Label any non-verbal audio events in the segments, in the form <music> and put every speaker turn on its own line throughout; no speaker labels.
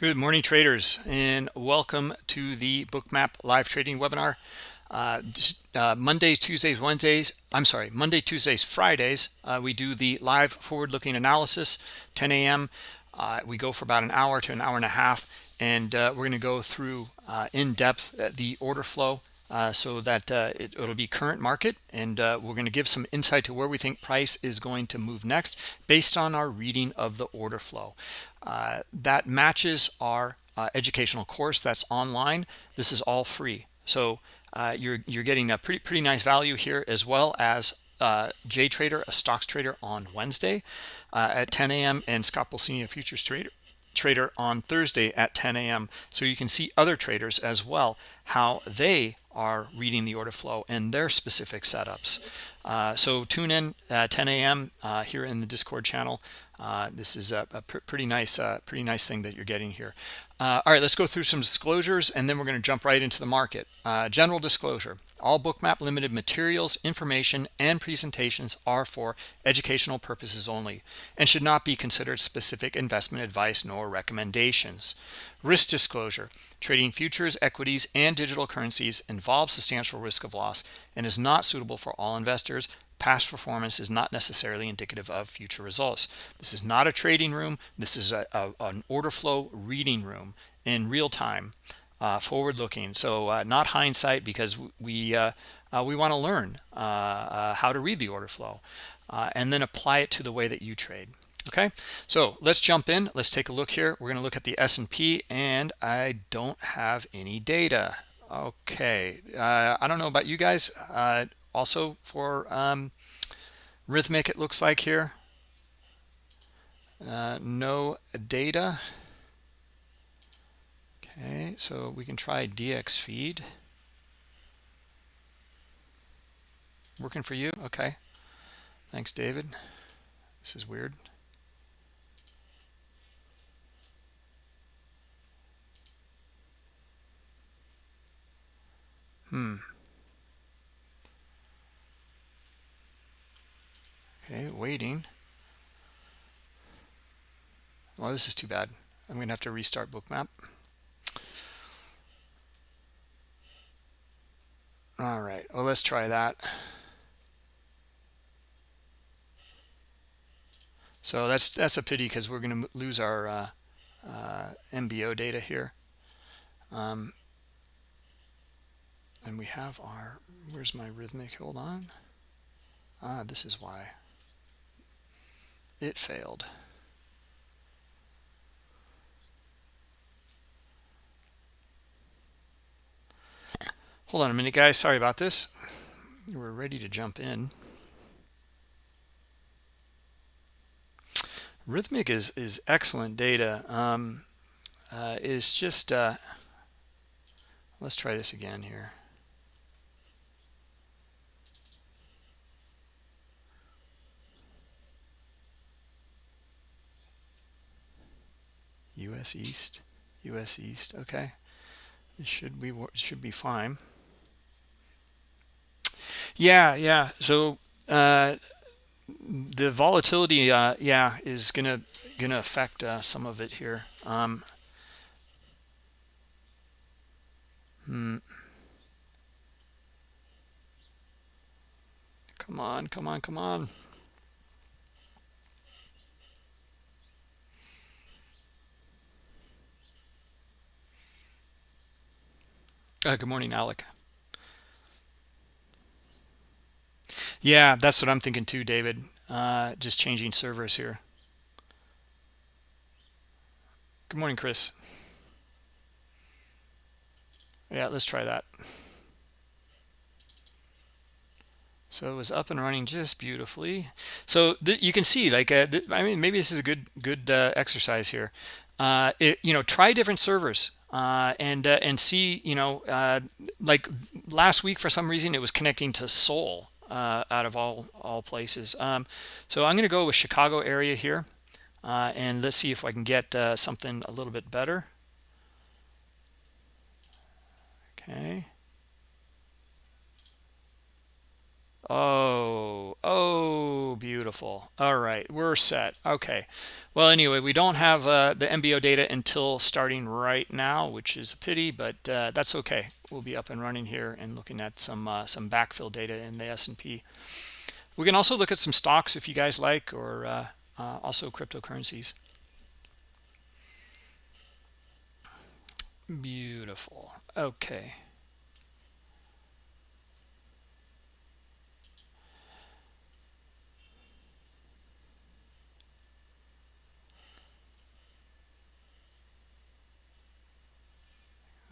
Good morning, traders, and welcome to the Bookmap live trading webinar. Uh, uh, Mondays, Tuesdays, Wednesdays, I'm sorry, Monday, Tuesdays, Fridays, uh, we do the live forward-looking analysis, 10 a.m. Uh, we go for about an hour to an hour and a half, and uh, we're going to go through uh, in depth the order flow uh, so that uh, it, will be current market and uh, we're going to give some insight to where we think price is going to move next based on our reading of the order flow uh, that matches our uh, educational course that's online this is all free so uh, you're you're getting a pretty pretty nice value here as well as J Trader a stocks trader on Wednesday at 10 a.m. and Scott Pulcini a futures trader trader on Thursday at 10 a.m. So you can see other traders as well, how they are reading the order flow and their specific setups. Uh, so tune in at 10 a.m. Uh, here in the Discord channel. Uh, this is a, a pr pretty nice, uh, pretty nice thing that you're getting here. All right, let's go through some disclosures and then we're going to jump right into the market. General disclosure. All Bookmap Limited materials, information, and presentations are for educational purposes only and should not be considered specific investment advice nor recommendations. Risk disclosure. Trading futures, equities, and digital currencies involves substantial risk of loss and is not suitable for all investors. Past performance is not necessarily indicative of future results. This is not a trading room. This is a, a, an order flow reading room in real time uh, forward looking so uh, not hindsight because we uh, uh we want to learn uh, uh, how to read the order flow and then apply it to the way that you trade okay so let's jump in let's take a look here we're going to look at the S&P and I don't have any data okay uh, I don't know about you guys uh, also for um, Rithmic it looks like here uh, no data Okay, so we can try DX feed. Working for you? Okay. Thanks, David. This is weird. Hmm. Okay, waiting. Well, this is too bad. I'm going to have to restart bookmap. all right well let's try that so that's that's a pity because we're going to lose our uh, uh, MBO data here um, and we have our where's my Rithmic hold on ah this is why it failed Hold on a minute, guys. Sorry about this. We're ready to jump in. Rithmic is, is excellent data. Um, uh, is just, uh, let's try this again here. US East, US East, okay. This should be, should be fine. Yeah, yeah. So uh, the volatility, uh, yeah, is gonna gonna affect uh, some of it here. Um, hmm. Come on, come on, come on. Uh, good morning, Alec. Yeah, that's what I'm thinking too, David. Uh, just changing servers here. Good morning, Chris. Yeah, let's try that. So it was up and running just beautifully. So you can see, like, uh, I mean, maybe this is a good good uh, exercise here. Uh, it, you know, try different servers uh, and uh, and see, you know, uh, like last week for some reason it was connecting to Seoul uh, out of all all places. Um, so I'm going to go with Chicago area here, uh, and let's see if I can get uh, something a little bit better. Okay. Oh, oh, beautiful. All right, we're set. Okay. Well, anyway, we don't have uh, the MBO data until starting right now, which is a pity, but uh, that's okay. We'll be up and running here and looking at some uh, some backfill data in the S&P. We can also look at some stocks if you guys like, or uh, uh, also cryptocurrencies. Beautiful. Okay.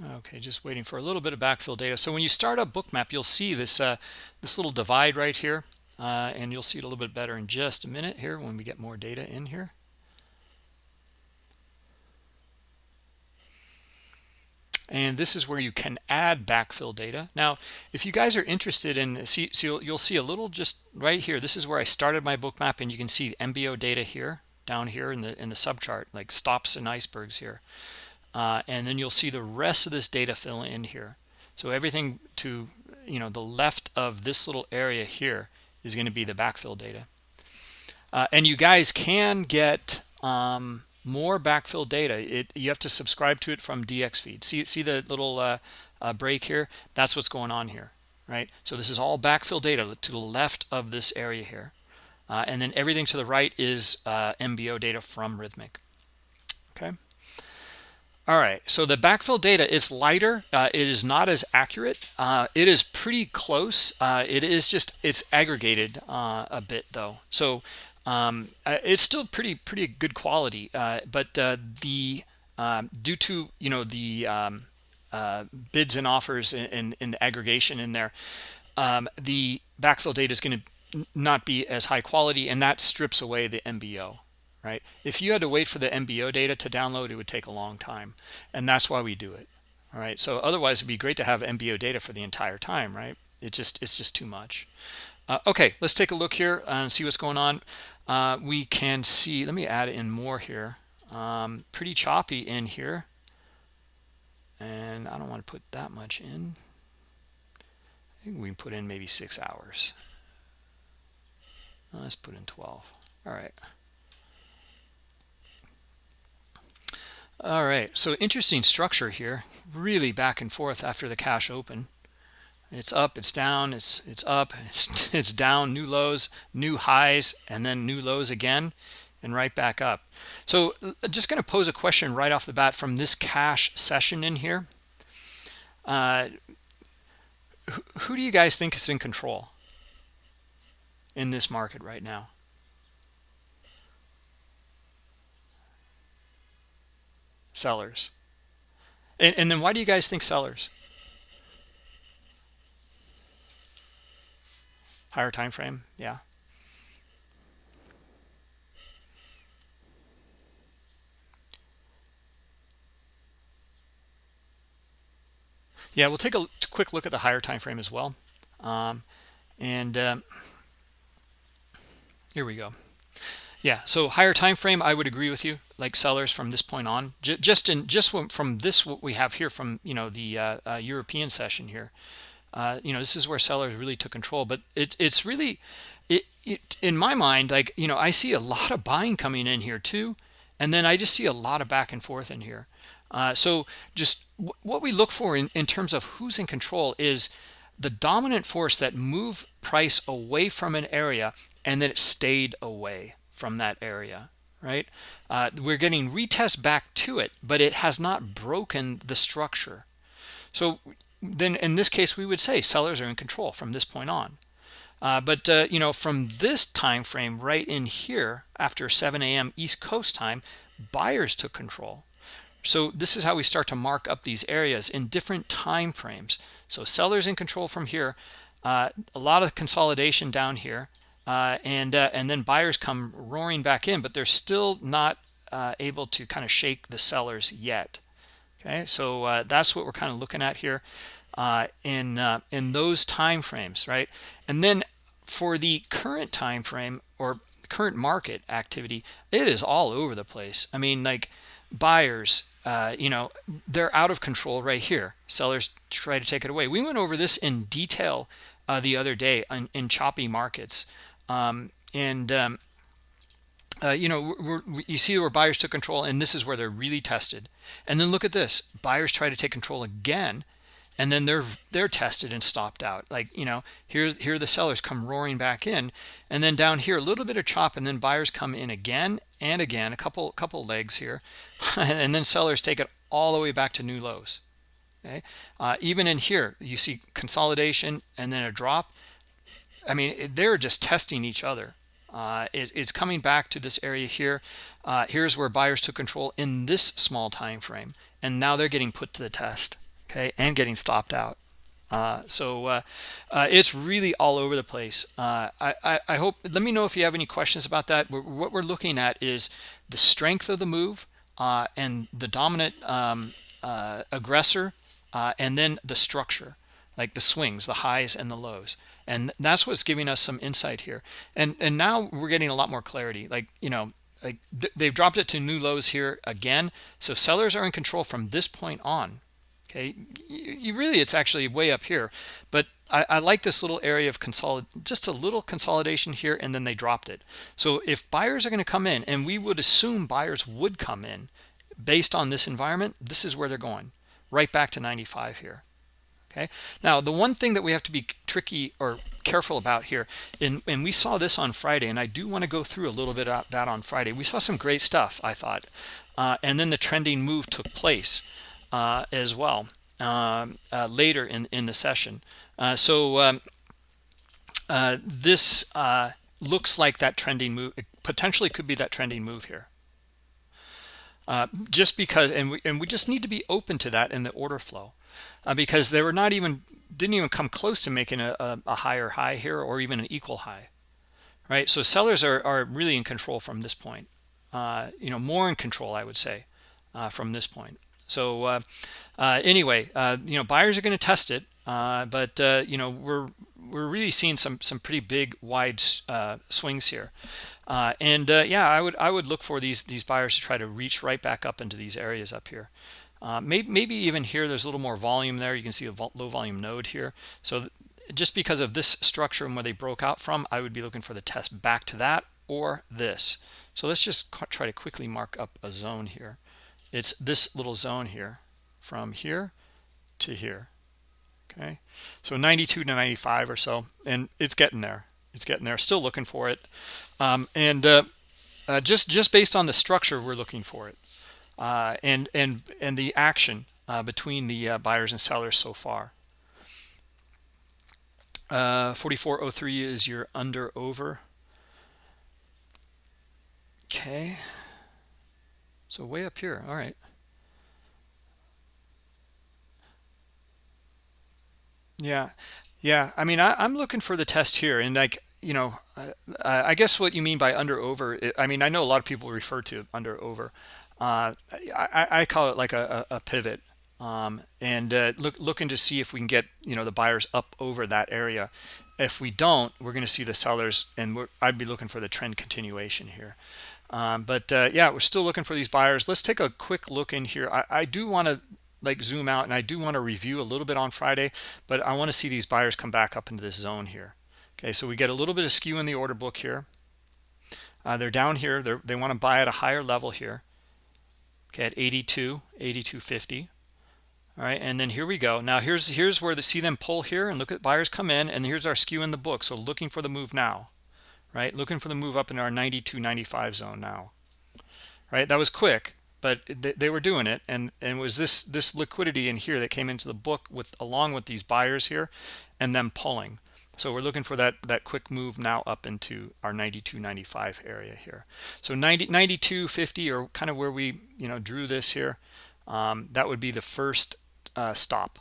Okay, just waiting for a little bit of backfill data. So when you start up Bookmap, you'll see this uh, this little divide right here, uh, and you'll see it a little bit better in just a minute here when we get more data in here. and this is where you can add backfill data now if you guys are interested in see so you'll, you'll see a little just right here this is where i started my Bookmap and you can see mbo data here down here in the in the subchart like stops and icebergs here uh, and then you'll see the rest of this data fill in here. So everything to you know the left of this little area here is going to be the backfill data. Uh, and you guys can get um, more backfill data. It you have to subscribe to it from dxFeed see see the little uh, uh, break here? That's what's going on here right? So this is all backfill data to the left of this area here. Uh, and then everything to the right is uh, mbo data from okay all right, so the backfill data is lighter. Uh, it is not as accurate. Uh, it is pretty close. Uh, it is just, it's aggregated uh, a bit though. So um, uh, it's still pretty, pretty good quality. Uh, but the, um, due to, you know, the um, bids and offers and, and, the aggregation in there, um, the backfill data is going to not be as high quality and that strips away the MBO right? If you had to wait for the MBO data to download, it would take a long time. And that's why we do it. All right. So otherwise it'd be great to have MBO data for the entire time, right? It just it's just too much. Uh, okay, let's take a look here and see what's going on. Uh, we can see, let me add in more here. Um, pretty choppy in here. And I don't want to put that much in. I think we can put in maybe six hours. Let's put in 12. All right. All right so interesting structure here really back and forth after the cash open. It's up it's down it's it's up <laughs> it's, it's down new lows new highs and then new lows again and right back up. So just going to pose a question right off the bat from this cash session in here. Uh, who, who do you guys think is in control in this market right now sellers. And, and then why do you guys think sellers? Higher time frame yeah. Yeah we'll take a quick look at the higher time frame as well. Um, and um, here we go yeah so higher time frame i would agree with you like sellers from this point on. J just in just from this what we have here from you know the uh, uh, european session here uh, you know this is where sellers really took control. But it, it's really it, it in my mind like you know i see a lot of buying coming in here too and then i just see a lot of back and forth in here. Uh, so just what we look for in, in terms of who's in control is the dominant force that move price away from an area and then it stayed away from that area right? Uh, we're getting retest back to it but it has not broken the structure. So then in this case we would say sellers are in control from this point on. Uh, but uh, you know from this time frame right in here after 7 a.m east coast time buyers took control. So this is how we start to mark up these areas in different time frames so sellers in control from here uh, a lot of consolidation down here uh, and uh, and then buyers come roaring back in but they're still not uh, able to kind of shake the sellers yet. Okay so uh, that's what we're kind of looking at here uh, in uh, in those time frames right? And then for the current time frame or current market activity it is all over the place. I mean like buyers you know they're out of control right here. Sellers try to take it away. We went over this in detail uh, the other day in, in choppy markets um, and um, uh, you know we're, we're, you see where buyers took control and this is where they're really tested. And then look at this. Buyers try to take control again and then they're they're tested and stopped out. Like you know here's here the sellers come roaring back in and then down here a little bit of chop and then buyers come in again and again a couple couple legs here <laughs> and then sellers take it all the way back to new lows. Okay? Uh, even in here you see consolidation and then a drop i mean they're just testing each other. Uh, it, it's coming back to this area here. Uh, here's where buyers took control in this small time frame and now they're getting put to the test okay and getting stopped out. Uh, so uh, uh, it's really all over the place. Uh, I, I, I, hope let me know if you have any questions about that. What we're looking at is the strength of the move and the dominant um, aggressor and then the structure like the swings the highs and the lows and that's what's giving us some insight here. And and now we're getting a lot more clarity. Like you know like they've dropped it to new lows here again. So sellers are in control from this point on. Okay? You, you really it's actually way up here. But I, I, like this little area of consolid just a little consolidation here and then they dropped it. So if buyers are going to come in and we would assume buyers would come in based on this environment this is where they're going. Right back to 95 here okay now the one thing that we have to be tricky or careful about here and, and we saw this on friday and i do want to go through a little bit of that on friday we saw some great stuff i thought uh, and then the trending move took place uh, as well um, uh, later in, in the session. Uh, so um, uh, this uh, looks like that trending move, it potentially could be that trending move here. just because, and we, and we just need to be open to that in the order flow because they were not even, didn't even come close to making a, a, a higher high here or even an equal high right so sellers are, are really in control from this point uh, you know more in control i would say uh, from this point so uh, uh, anyway, uh, you know, buyers are going to test it, uh, but uh, you know, we're we're really seeing some some pretty big wide uh, swings here. and yeah, I would I would look for these these buyers to try to reach right back up into these areas up here. Maybe maybe even here there's a little more volume there. You can see a low volume node here. So just because of this structure and where they broke out from, I would be looking for the test back to that or this. So let's just try to quickly mark up a zone here it's this little zone here from here to here okay so 92 to 95 or so and it's getting there it's getting there still looking for it um, and uh, uh, just just based on the structure we're looking for it uh, and and and the action uh, between the uh, buyers and sellers so far. Uh, 4403 is your under over. Okay. So way up here. All right. Yeah. Yeah. I mean I, am looking for the test here and like you know uh, i guess what you mean by under over i mean i know a lot of people refer to under over uh, I, I, call it like a, a pivot. Um, and uh, look looking to see if we can get you know the buyers up over that area. If we don't we're going to see the sellers and i'd be looking for the trend continuation here. Um, but uh, yeah we're still looking for these buyers. Let's take a quick look in here. I, I do want to like zoom out and i do want to review a little bit on friday but i want to see these buyers come back up into this zone here. Okay so we get a little bit of skew in the order book here. Uh, they're down here. They're, they want to buy at a higher level here okay at 82 8250 all right and then here we go. Now here's here's where the see them pull here and look at buyers come in and here's our skew in the book. So looking for the move now right? Looking for the move up in our 92 95 zone now right? That was quick but they were doing it. And and was this this liquidity in here that came into the book with along with these buyers here and them pulling so we're looking for that that quick move now up into our 92 95 area here. So 90 92 50 or kind of where we you know drew this here um, that would be the first uh, stop.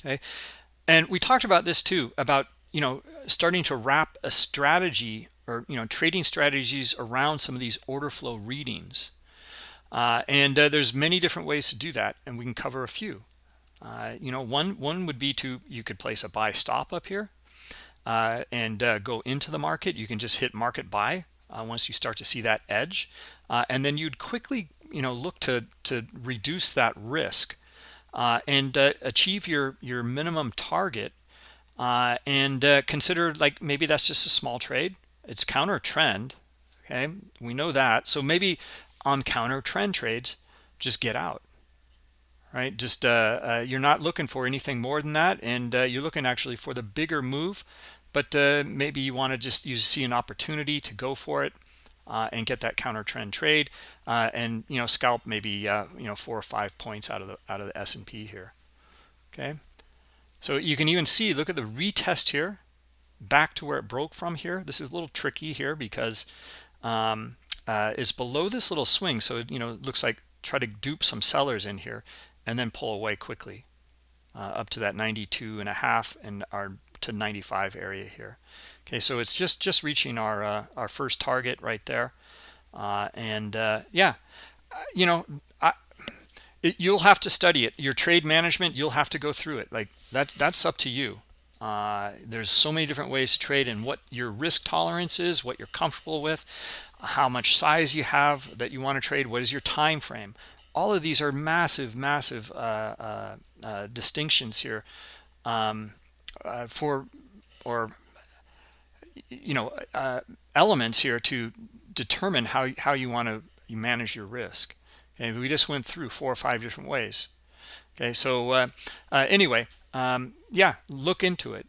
Okay? And we talked about this too about you know starting to wrap a strategy or you know trading strategies around some of these order flow readings. Uh, and uh, there's many different ways to do that and we can cover a few uh, you know one one would be to you could place a buy stop up here uh, and uh, go into the market. You can just hit market buy uh, once you start to see that edge. And then you'd quickly you know look to to reduce that risk uh, and uh, achieve your your minimum target uh, and uh, consider like maybe that's just a small trade. It's counter trend okay? We know that. So maybe on counter trend trades just get out right? Just uh, uh, you're not looking for anything more than that and uh, you're looking actually for the bigger move but uh, maybe you want to just you see an opportunity to go for it uh, and get that counter trend trade uh, and you know scalp maybe you know four or five points out of the out of the S&P here okay? So you can even see look at the retest here back to where it broke from here. This is a little tricky here because um, it's below this little swing so it, you know it looks like try to dupe some sellers in here and then pull away quickly uh, up to that 92 and a half and our to 95 area here. Okay so it's just just reaching our uh, our first target right there. Uh, and uh, yeah uh, you know I, it, you'll have to study it. Your trade management you'll have to go through it. Like that that's up to you. Uh, there's so many different ways to trade and what your risk tolerance is what you're comfortable with how much size you have that you want to trade what is your time frame all of these are massive massive uh, uh, uh, distinctions here um, uh, for or you know uh, elements here to determine how how you want to manage your risk. And we just went through four or five different ways. Okay so anyway um, yeah look into it.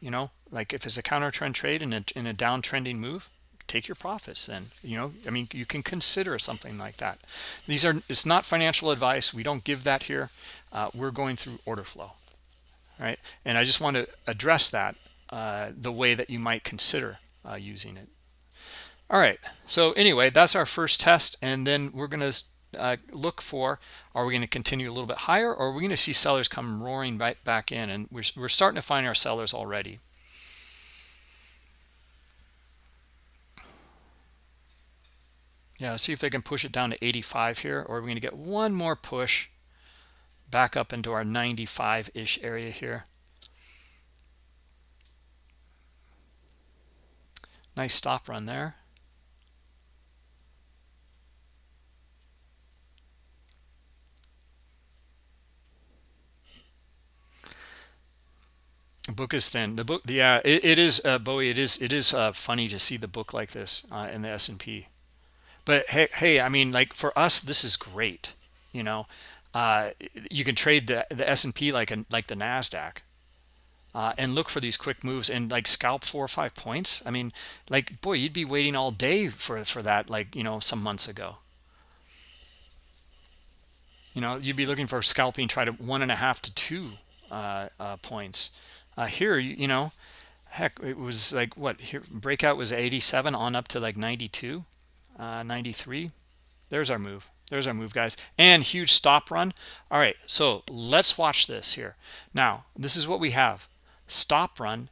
You know like if it's a counter trend trade in a, in a downtrending move take your profits then you know i mean you can consider something like that. These are it's not financial advice. We don't give that here. Uh, we're going through order flow right? And i just want to address that uh, the way that you might consider uh, using it. All right. So anyway that's our first test and then we're going to uh, look for are we going to continue a little bit higher or are we going to see sellers come roaring right back in? And we're, we're starting to find our sellers already yeah see if they can push it down to 85 here or we're going to get one more push back up into our 95 ish area here. Nice stop run there. Book is thin. The book yeah it, it is uh, bowie it is it is uh, funny to see the book like this uh, in the s&p but hey, hey, I mean, like for us, this is great. You know, uh, you can trade the the S and P like a, like the Nasdaq, uh, and look for these quick moves and like scalp four or five points. I mean, like boy, you'd be waiting all day for for that. Like you know, some months ago. You know, you'd be looking for scalping, try to one and a half to two uh, uh points. Uh, here, you, you know, heck, it was like what here breakout was 87 on up to like 92 uh, 93 there's our move. There's our move guys. And huge stop run. All right so let's watch this here. Now this is what we have. Stop run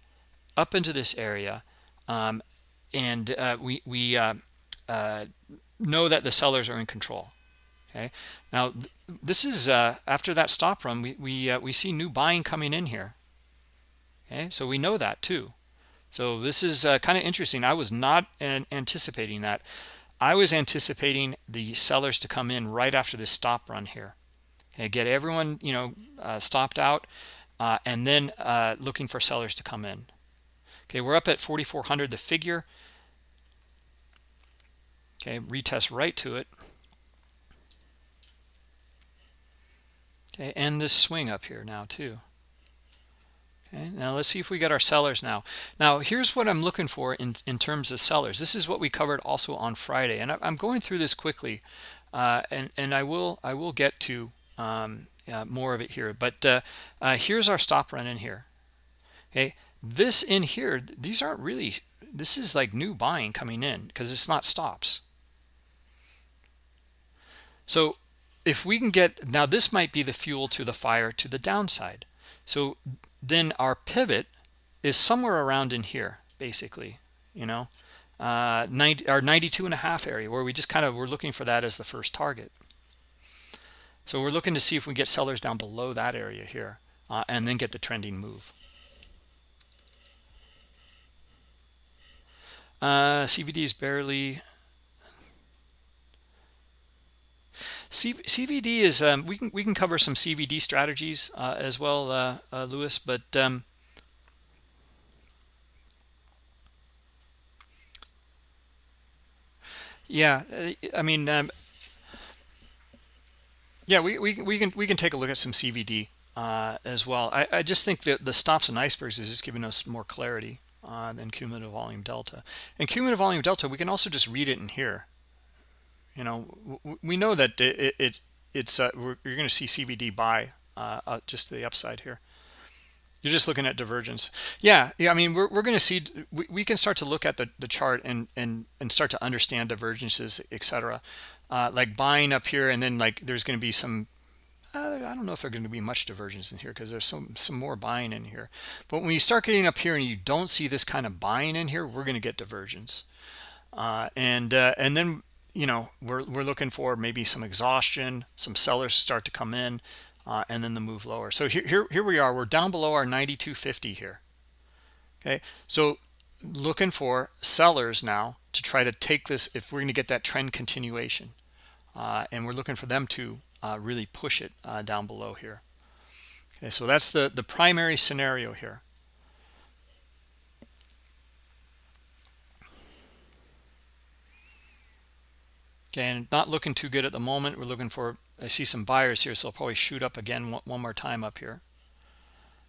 up into this area um, and uh, we we uh, uh, know that the sellers are in control okay? Now th this is uh, after that stop run we we, uh, we see new buying coming in here okay? So we know that too. So this is kind of interesting. I was not anticipating that I was anticipating the sellers to come in right after this stop run here. And get everyone you know uh, stopped out uh, and then uh, looking for sellers to come in. Okay we're up at 4400 the figure. Okay retest right to it. Okay and this swing up here now too Now let's see if we get our sellers now. Now here's what I'm looking for in, in terms of sellers. This is what we covered also on Friday, and I, am going through this quickly, uh, and and I will I will get to um, uh, more of it here. But uh, uh, here's our stop run in here. Okay, this in here, these aren't really. This is like new buying coming in because it's not stops. So if we can get now, this might be the fuel to the fire to the downside. So then our pivot is somewhere around in here basically you know? Uh 90 our 92 and a half area where we just kind of we're looking for that as the first target. So we're looking to see if we get sellers down below that area here uh, and then get the trending move. Uh cvd is barely CVD is um, we can we can cover some CVD strategies uh, as well, uh, uh, Lewis. But um, yeah, uh, I mean, um, yeah, we, we we can we can take a look at some CVD uh, as well. I, I just think that the stops and icebergs is just giving us more clarity uh, than cumulative volume delta. And cumulative volume delta, we can also just read it in here. You know, we know that it, it it's uh, you're going to see CVD buy uh, uh, just to the upside here. You're just looking at divergence. Yeah, yeah. I mean, we're we're going to see we, we can start to look at the the chart and and and start to understand divergences, etc. Uh, like buying up here, and then like there's going to be some. Uh, I don't know if there's going to be much divergence in here because there's some some more buying in here. But when you start getting up here and you don't see this kind of buying in here, we're going to get divergence. Uh, and uh, and then you know we're, we're looking for maybe some exhaustion some sellers start to come in uh, and then the move lower. So here, here here we are. We're down below our 9250 here. Okay? So looking for sellers now to try to take this if we're going to get that trend continuation uh, and we're looking for them to uh, really push it uh, down below here. Okay? So that's the the primary scenario here and not looking too good at the moment. We're looking for, I see some buyers here, so I'll probably shoot up again one, one more time up here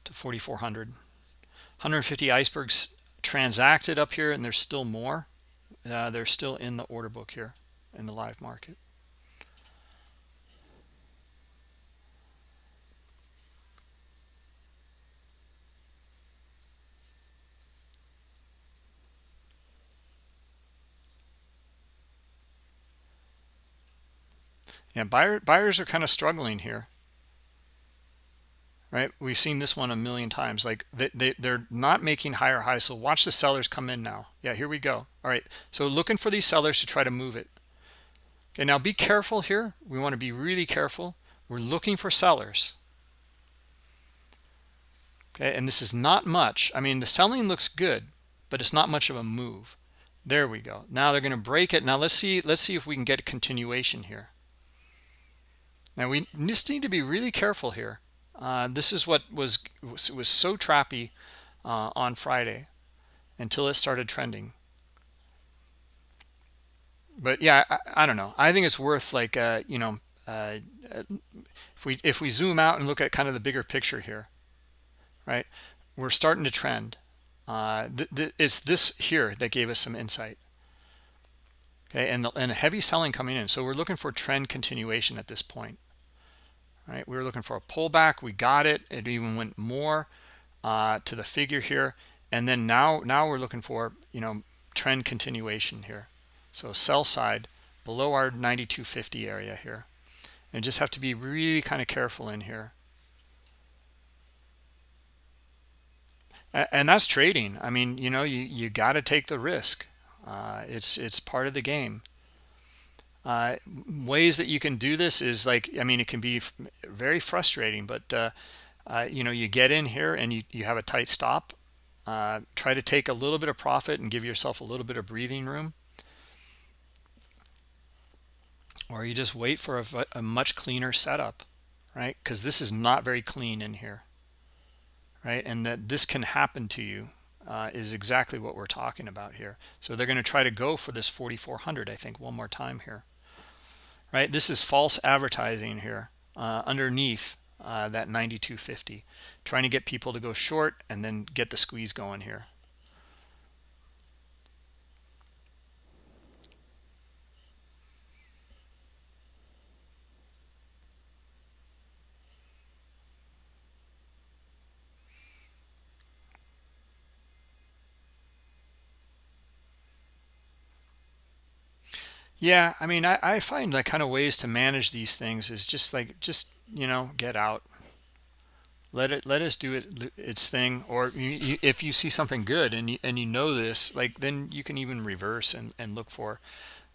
to 4,400. 150 icebergs transacted up here, and there's still more. Uh, they're still in the order book here in the live market. Yeah buyer, buyers are kind of struggling here. Right? We've seen this one a million times. Like they, they they're not making higher highs so watch the sellers come in now. Yeah here we go. All right. So looking for these sellers to try to move it. Okay now be careful here. We want to be really careful. We're looking for sellers. Okay and this is not much. I mean the selling looks good but it's not much of a move. There we go. Now they're going to break it. Now let's see let's see if we can get a continuation here now we just need to be really careful here. Uh, this is what was was, was so trappy uh, on Friday until it started trending. But yeah, I, I don't know. I think it's worth like uh, you know uh, if we if we zoom out and look at kind of the bigger picture here, right? We're starting to trend. Uh, th th it's this here that gave us some insight okay and the, and heavy selling coming in so we're looking for trend continuation at this point right? We were looking for a pullback. We got it. It even went more uh, to the figure here. And then now now we're looking for you know trend continuation here. So sell side below our 9250 area here. And just have to be really kind of careful in here. And that's trading. I mean you know you you got to take the risk. Uh, it's it's part of the game uh, ways that you can do this is like i mean it can be very frustrating but uh, uh, you know you get in here and you, you have a tight stop. Uh, try to take a little bit of profit and give yourself a little bit of breathing room. Or you just wait for a, a much cleaner setup right? Because this is not very clean in here right? And that this can happen to you uh, is exactly what we're talking about here. So they're going to try to go for this 4400 i think one more time here right? This is false advertising here uh, underneath uh, that 9250 trying to get people to go short and then get the squeeze going here yeah i mean i, I find like kind of ways to manage these things is just like just you know get out. Let it let us do it its thing or you, you, if you see something good and you, and you know this like then you can even reverse and, and look for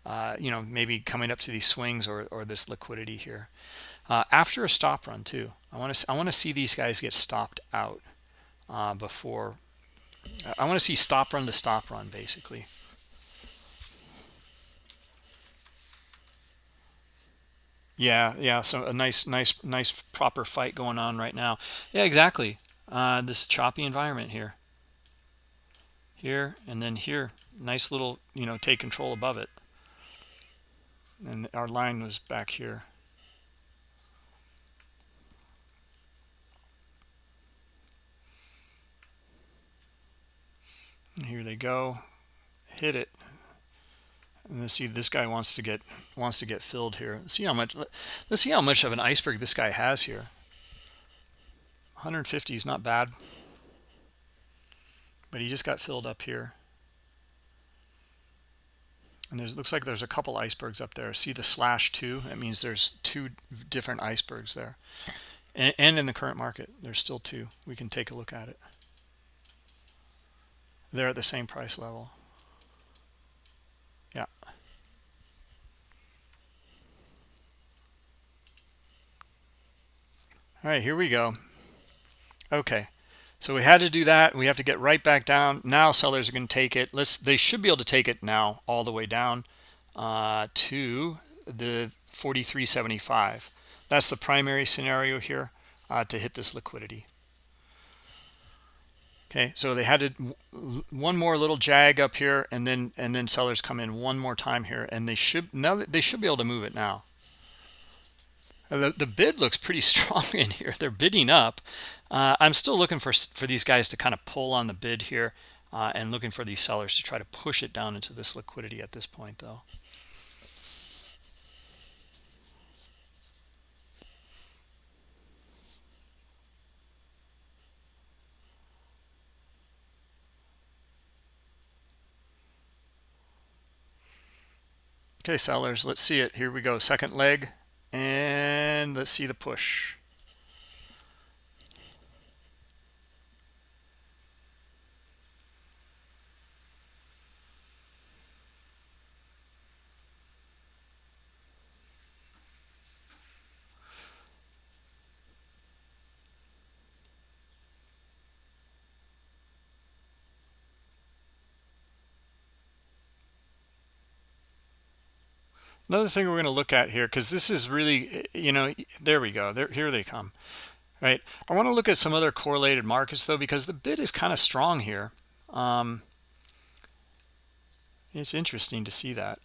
uh, you know maybe coming up to these swings or, or this liquidity here. Uh, after a stop run too i want to i want to see these guys get stopped out uh, before i want to see stop run to stop run basically Yeah, yeah. So a nice, nice, nice proper fight going on right now. Yeah, exactly. Uh, this choppy environment here, here, and then here. Nice little, you know, take control above it. And our line was back here. Here they go. Hit it. And let's see, this guy wants to get wants to get filled here. Let's see how much. Let's see how much of an iceberg this guy has here. 150 is not bad, but he just got filled up here. And there's looks like there's a couple icebergs up there. See the slash two? That means there's two different icebergs there, and, and in the current market, there's still two. We can take a look at it. They're at the same price level. All right, here we go. Okay. So we had to do that. We have to get right back down. Now sellers are going to take it. Let's. They should be able to take it now all the way down uh, to the 43.75. That's the primary scenario here uh, to hit this liquidity. Okay, so they had to one more little jag up here, and then and then sellers come in one more time here, and they should now they should be able to move it now. The, the bid looks pretty <laughs> strong in here. They're bidding up. Uh, I'm still looking for for these guys to kind of pull on the bid here, uh, and looking for these sellers to try to push it down into this liquidity at this point, though. Okay, sellers, let's see it. Here we go. Second leg. And let's see the push. Another thing we're going to look at here, because this is really, you know, there we go. There, here they come, right? I want to look at some other correlated markets, though, because the bid is kind of strong here. Um, it's interesting to see that.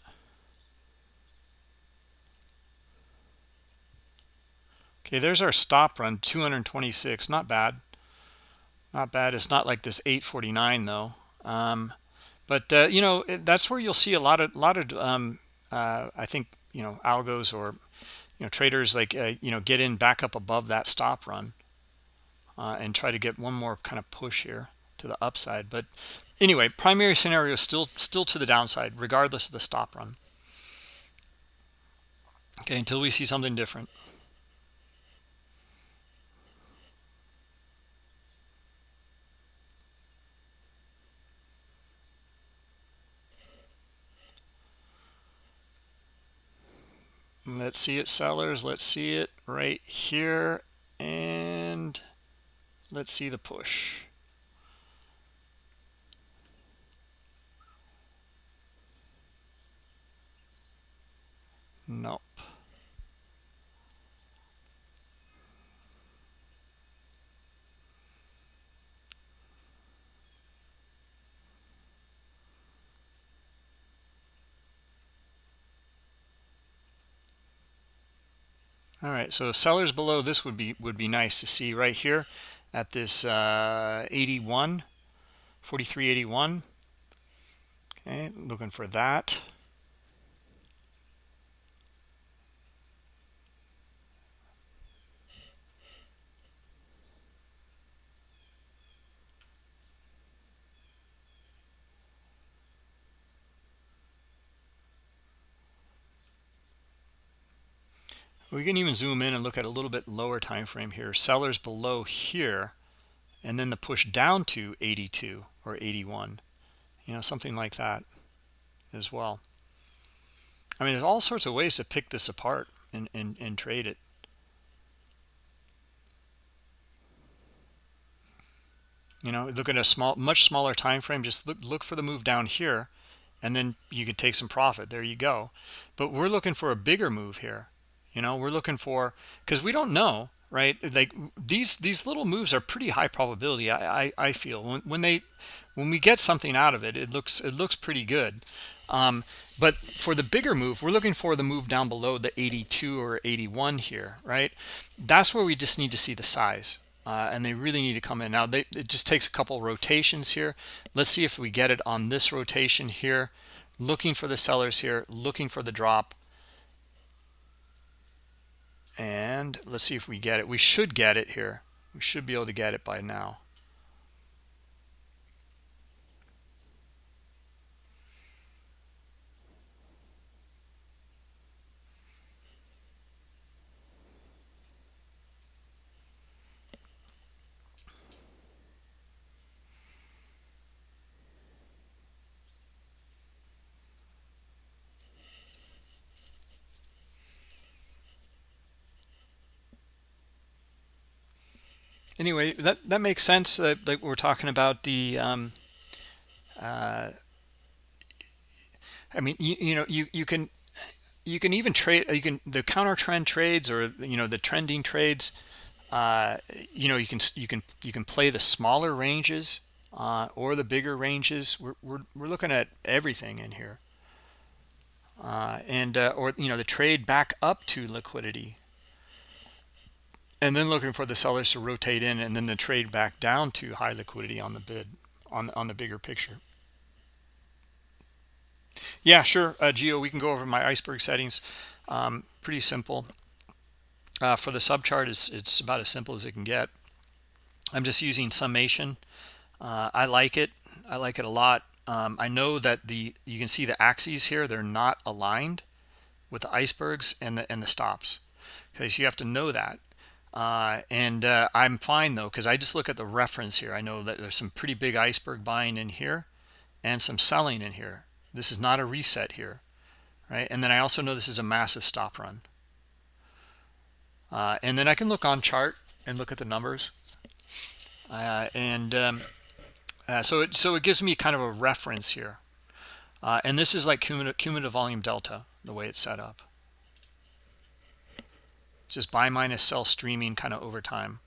Okay, there's our stop run, 226. Not bad. Not bad. It's not like this 849, though. Um, but, uh, you know, that's where you'll see a lot of, a lot of um, uh, I think you know algos or you know traders like uh, you know get in back up above that stop run uh, and try to get one more kind of push here to the upside. But anyway, primary scenario still still to the downside regardless of the stop run. Okay, until we see something different. Let's see it sellers. Let's see it right here. And let's see the push. Nope all right so sellers below this would be would be nice to see right here at this uh 81 4381 okay looking for that we can even zoom in and look at a little bit lower time frame here. Sellers below here and then the push down to 82 or 81 you know something like that as well. I mean there's all sorts of ways to pick this apart and and, and trade it. You know look at a small much smaller time frame just look look for the move down here and then you can take some profit. There you go. But we're looking for a bigger move here you know we're looking for because we don't know right? Like these these little moves are pretty high probability i i, I feel. When, when they when we get something out of it it looks it looks pretty good. Um, but for the bigger move we're looking for the move down below the 82 or 81 here right? That's where we just need to see the size uh, and they really need to come in. Now they, it just takes a couple rotations here. Let's see if we get it on this rotation here. Looking for the sellers here looking for the drop and let's see if we get it. We should get it here. We should be able to get it by now anyway that that makes sense uh, like we're talking about the um, uh, I mean you, you know you you can you can even trade you can the counter trend trades or you know the trending trades uh, you know you can you can you can play the smaller ranges uh, or the bigger ranges. We're, we're, we're looking at everything in here. Uh, and uh, or you know the trade back up to liquidity and then looking for the sellers to rotate in and then the trade back down to high liquidity on the bid on on the bigger picture. Yeah sure uh, geo we can go over my iceberg settings. Um, pretty simple. Uh, for the sub chart it's it's about as simple as it can get. I'm just using summation. Uh, i like it. I like it a lot. Um, i know that the you can see the axes here they're not aligned with the icebergs and the and the stops okay so you have to know that uh, and uh, I'm fine though because I just look at the reference here. I know that there's some pretty big iceberg buying in here and some selling in here. This is not a reset here right? And then I also know this is a massive stop run. Uh, and then I can look on chart and look at the numbers. Uh, and um, uh, so it so it gives me kind of a reference here. Uh, and this is like cumulative, volume delta the way it's set up just buy minus sell streaming kind of over time.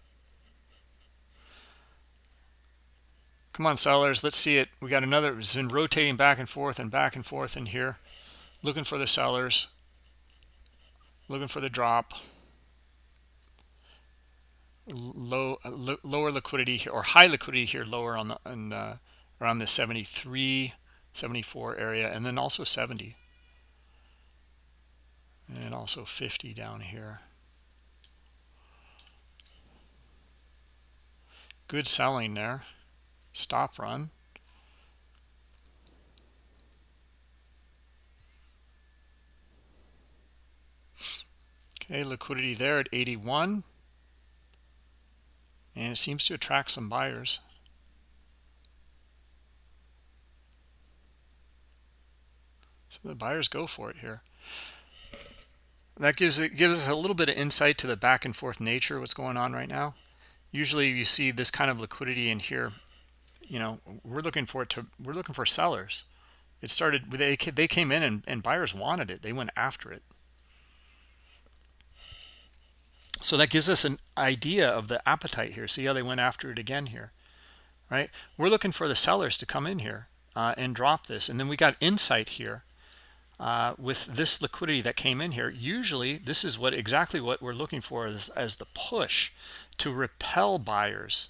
Come on, sellers. Let's see it. We got another. It's been rotating back and forth and back and forth in here. Looking for the sellers. Looking for the drop. Low, lower liquidity here, or high liquidity here, lower on the on, uh, around the 73, 74 area, and then also 70, and also 50 down here. Good selling there. Stop run. Okay, liquidity there at 81. And it seems to attract some buyers. So the buyers go for it here. That gives it gives us a little bit of insight to the back and forth nature of what's going on right now usually you see this kind of liquidity in here. You know we're looking for it to we're looking for sellers. It started they they came in and, and buyers wanted it. They went after it. So that gives us an idea of the appetite here. See how they went after it again here right? We're looking for the sellers to come in here uh, and drop this. And then we got insight here uh, with this liquidity that came in here. Usually this is what exactly what we're looking for as, as the push to repel buyers.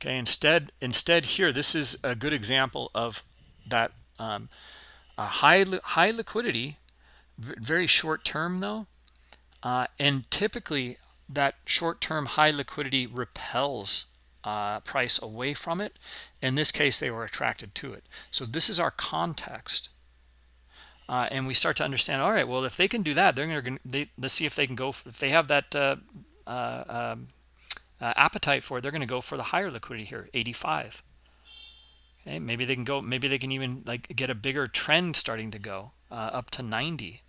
Okay instead instead here this is a good example of that um, high high liquidity very short term though uh, and typically that short-term high liquidity repels uh, price away from it. In this case they were attracted to it. So this is our context uh, and we start to understand all right well if they can do that they're going to let's see if they can go if they have that uh, um, uh, appetite for, they're going to go for the higher liquidity here, 85. Okay, maybe they can go, maybe they can even like get a bigger trend starting to go uh, up to 90.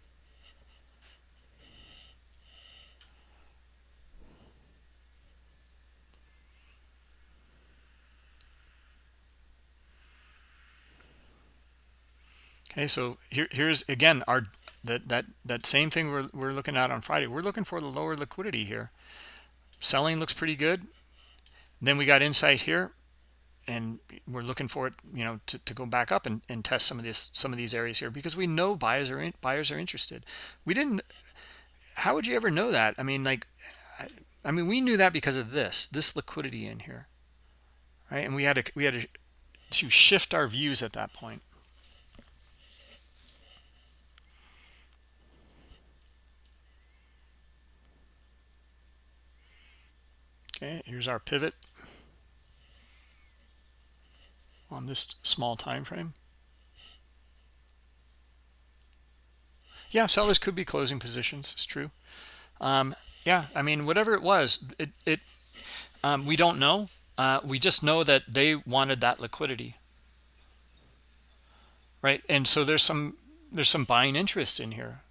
Okay, so here, here's again our that that that same thing we're, we're looking at on friday. We're looking for the lower liquidity here. Selling looks pretty good. Then we got insight here and we're looking for it you know to, to go back up and, and test some of this some of these areas here because we know buyers are in, buyers are interested. We didn't how would you ever know that? I mean like i mean we knew that because of this this liquidity in here right? And we had to we had to, to shift our views at that point okay here's our pivot on this small time frame. Yeah sellers could be closing positions it's true. Um, yeah i mean whatever it was it, it um, we don't know. Uh, we just know that they wanted that liquidity. Right and so there's some there's some buying interest in here.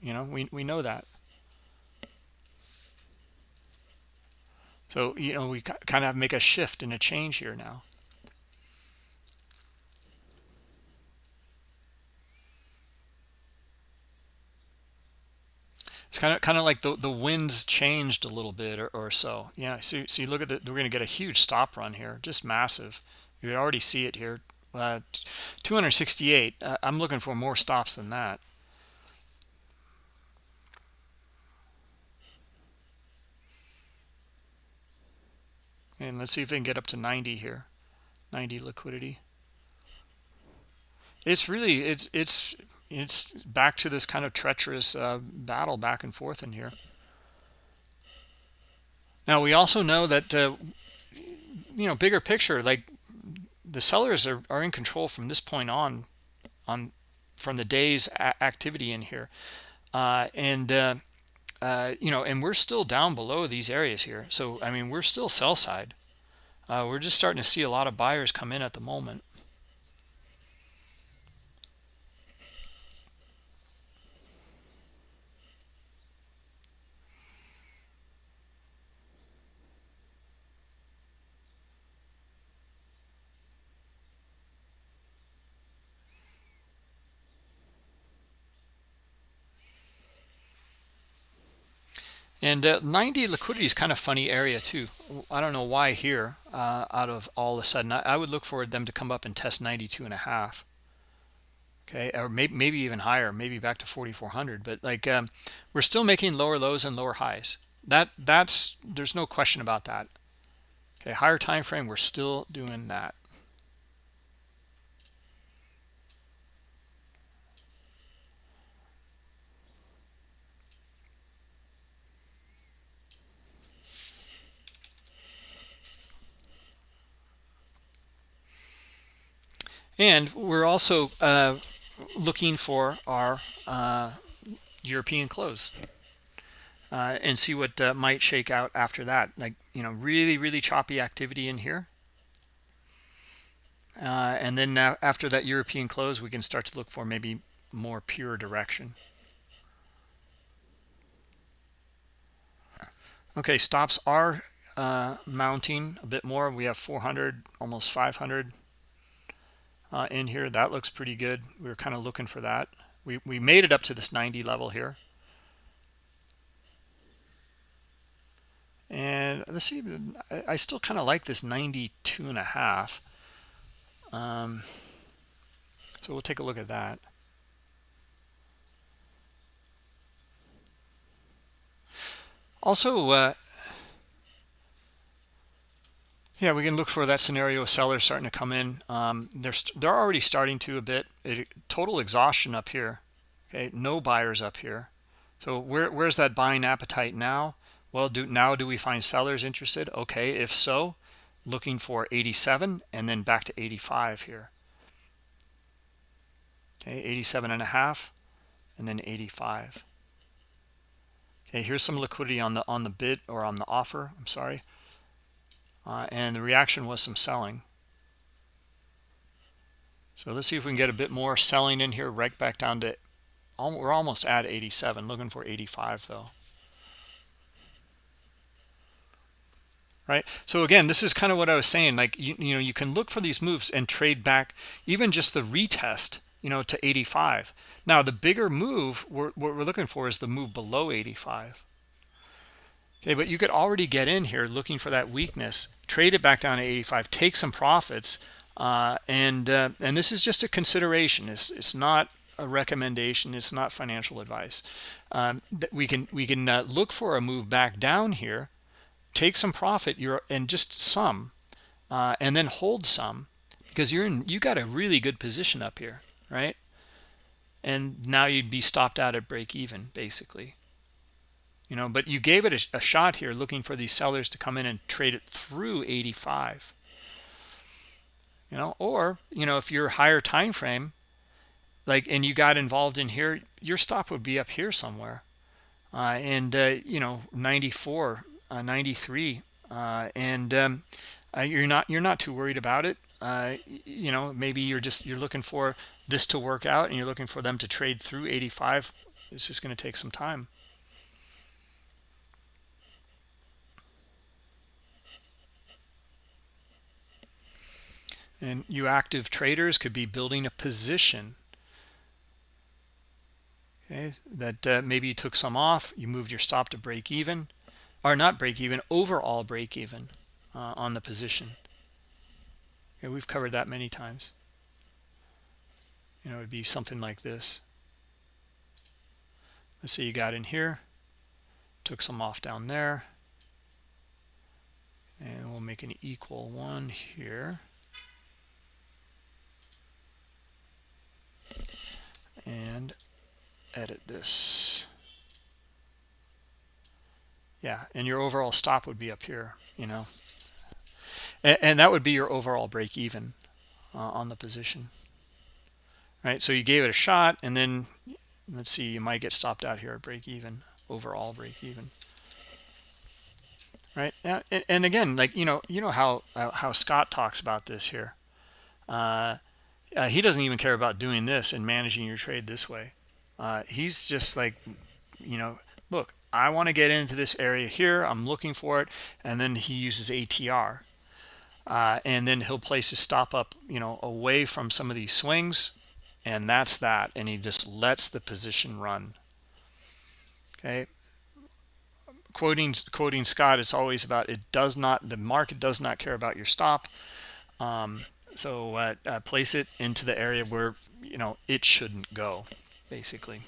You know we, we know that so you know we kind of make a shift and a change here now. It's kind of kind of like the the winds changed a little bit or, or so. Yeah see see look at the we're going to get a huge stop run here just massive. You already see it here uh, 268 uh, i'm looking for more stops than that and let's see if we can get up to 90 here. 90 liquidity. It's really it's it's it's back to this kind of treacherous uh, battle back and forth in here. Now we also know that uh, you know bigger picture like the sellers are, are in control from this point on on from the day's activity in here. Uh, and uh, you know and we're still down below these areas here. So i mean we're still sell side. Uh, we're just starting to see a lot of buyers come in at the moment And uh, 90 liquidity is kind of funny area too. I don't know why here uh, out of all of a sudden. I, I, would look for them to come up and test 92 and a half. Okay, or maybe, maybe even higher, maybe back to 4,400. But like um, we're still making lower lows and lower highs. That That's, there's no question about that. Okay, higher time frame, we're still doing that. And we're also uh, looking for our uh, European close uh, and see what uh, might shake out after that. Like, you know, really, really choppy activity in here. Uh, and then after that European close, we can start to look for maybe more pure direction. Okay, stops are uh, mounting a bit more. We have 400, almost 500 uh, in here. That looks pretty good. We were kind of looking for that. We, we made it up to this 90 level here. And let's see, I, still kind of like this 92 and a half. Um, so we'll take a look at that. Also, uh, yeah, we can look for that scenario of sellers starting to come in. Um, they're they're already starting to a bit. It, total exhaustion up here. Okay, no buyers up here. So where where's that buying appetite now? Well, do now do we find sellers interested? Okay, if so, looking for 87 and then back to 85 here. Okay, 87 and a half and then 85. Okay, here's some liquidity on the on the bid or on the offer. I'm sorry uh, and the reaction was some selling. So let's see if we can get a bit more selling in here right back down to we're almost at 87 looking for 85 though. Right? So again this is kind of what i was saying like you, you know you can look for these moves and trade back even just the retest you know to 85 now the bigger move we're, what we're looking for is the move below 85 okay but you could already get in here looking for that weakness trade it back down to 85 take some profits uh, and uh, and this is just a consideration. It's, it's not a recommendation. It's not financial advice. Um, we can we can uh, look for a move back down here take some profit you're and just some uh, and then hold some because you're in you got a really good position up here right? And now you'd be stopped out at break even basically you know but you gave it a, a shot here looking for these sellers to come in and trade it through 85 you know or you know if you're higher time frame like and you got involved in here your stop would be up here somewhere. Uh, and uh, you know 94 uh, 93 uh, and um, uh, you're not you're not too worried about it. Uh, you know maybe you're just you're looking for this to work out and you're looking for them to trade through 85 it's just going to take some time and you active traders could be building a position. Okay that uh, maybe you took some off you moved your stop to break even or not break even overall break even uh, on the position. Okay we've covered that many times. You know it'd be something like this. Let's say you got in here took some off down there. And we'll make an equal one here and edit this. Yeah and your overall stop would be up here you know. And, and that would be your overall break even uh, on the position. Right so you gave it a shot and then let's see you might get stopped out here at break even overall break even. Right and, and again like you know you know how uh, how scott talks about this here. Uh, uh, he doesn't even care about doing this and managing your trade this way. Uh, he's just like you know look i want to get into this area here. I'm looking for it. And then he uses atr uh, and then he'll place his stop up you know away from some of these swings. And that's that. And he just lets the position run. Okay. Quoting quoting scott it's always about it does not the market does not care about your stop. Um, so uh, uh, place it into the area where you know it shouldn't go basically.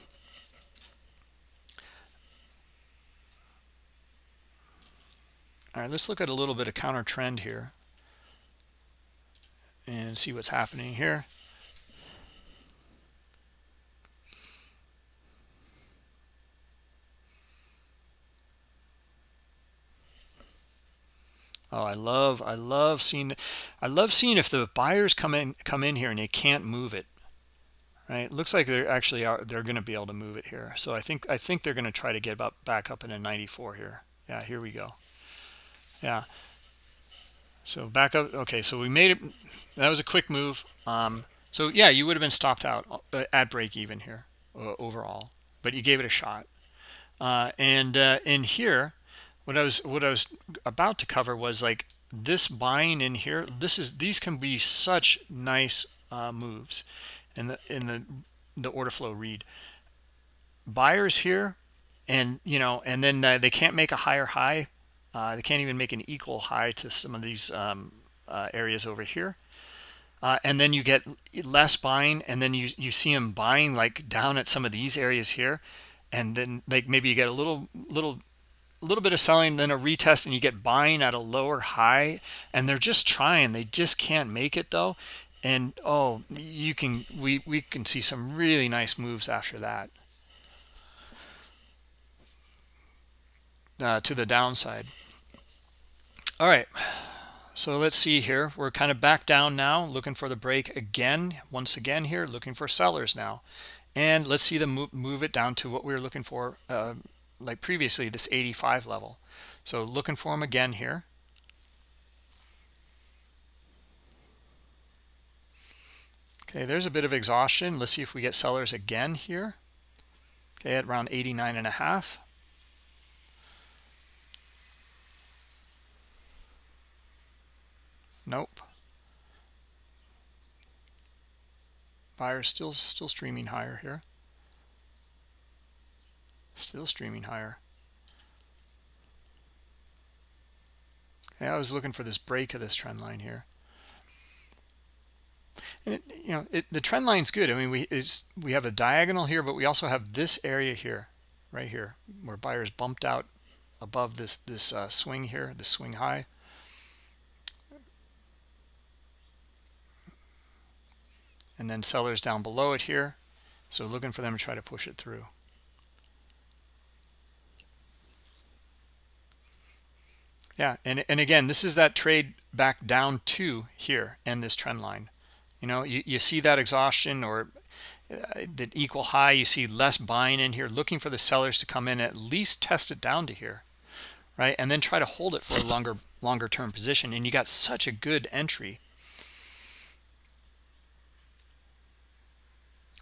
All right let's look at a little bit of counter trend here and see what's happening here Oh, I love, I love seeing, I love seeing if the buyers come in, come in here and they can't move it, right? Looks like they're actually are, they're going to be able to move it here. So I think, I think they're going to try to get up, back up in a 94 here. Yeah, here we go. Yeah. So back up. Okay, so we made it. That was a quick move. Um, so yeah, you would have been stopped out uh, at break even here uh, overall, but you gave it a shot. Uh, and uh, in here, what I was what I was about to cover was like this buying in here. This is these can be such nice uh, moves in the in the the order flow read. Buyers here, and you know, and then uh, they can't make a higher high. Uh, they can't even make an equal high to some of these um, uh, areas over here. Uh, and then you get less buying, and then you you see them buying like down at some of these areas here, and then like maybe you get a little little a little bit of selling then a retest and you get buying at a lower high and they're just trying. They just can't make it though. And oh you can we we can see some really nice moves after that. Uh, to the downside. All right. So let's see here. We're kind of back down now looking for the break again once again here looking for sellers now. And let's see them move, move it down to what we were looking for uh, like previously this 85 level. So looking for them again here. Okay there's a bit of exhaustion. Let's see if we get sellers again here. Okay at around 89 and a half. Nope. Buyers still still streaming higher here still streaming higher. I was looking for this break of this trend line here. And it, you know it, the trend line's good. I mean we we have a diagonal here but we also have this area here right here where buyers bumped out above this this uh, swing here the swing high. And then sellers down below it here. So looking for them to try to push it through yeah and and again this is that trade back down to here and this trend line. You know you, you see that exhaustion or uh, the equal high you see less buying in here looking for the sellers to come in at least test it down to here right? And then try to hold it for a longer longer term position and you got such a good entry.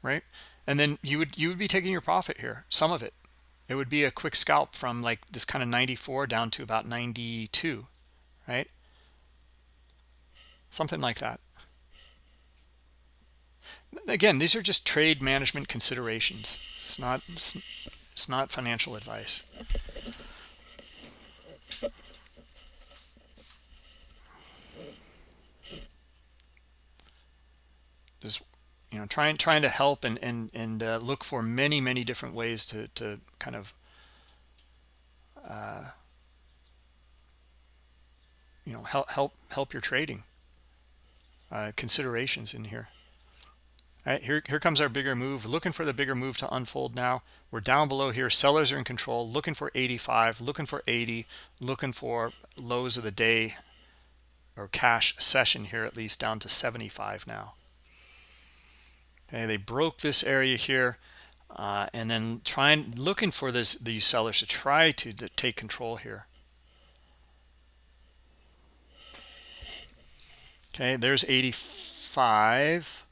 Right? And then you would you would be taking your profit here some of it it would be a quick scalp from like this kind of 94 down to about 92 right? Something like that. Again these are just trade management considerations. It's not it's not financial advice just you know trying trying to help and and and uh, look for many many different ways to to kind of uh, you know help help help your trading uh, considerations in here. All right here here comes our bigger move. Looking for the bigger move to unfold now. We're down below here. Sellers are in control. Looking for 85 looking for 80 looking for lows of the day or cash session here at least down to 75 now okay they broke this area here uh, and then trying looking for this these sellers to try to, to take control here. Okay there's 85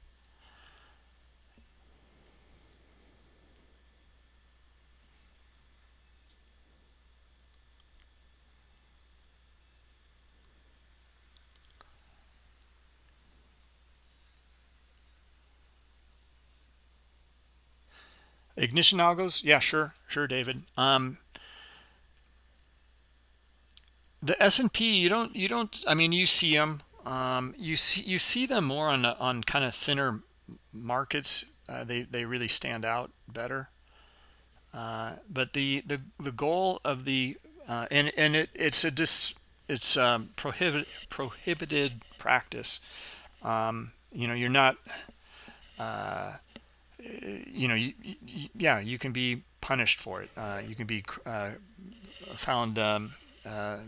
ignition algos yeah sure sure david. Um the s&p you don't you don't i mean you see them um you see you see them more on on kind of thinner markets. Uh, they they really stand out better. Uh, but the the the goal of the uh, and and it, it's a dis it's um, prohibit prohibited practice. Um, you know you're not uh, you know, you, you, yeah, you can be punished for it. Uh, you can be uh, found, um, uh,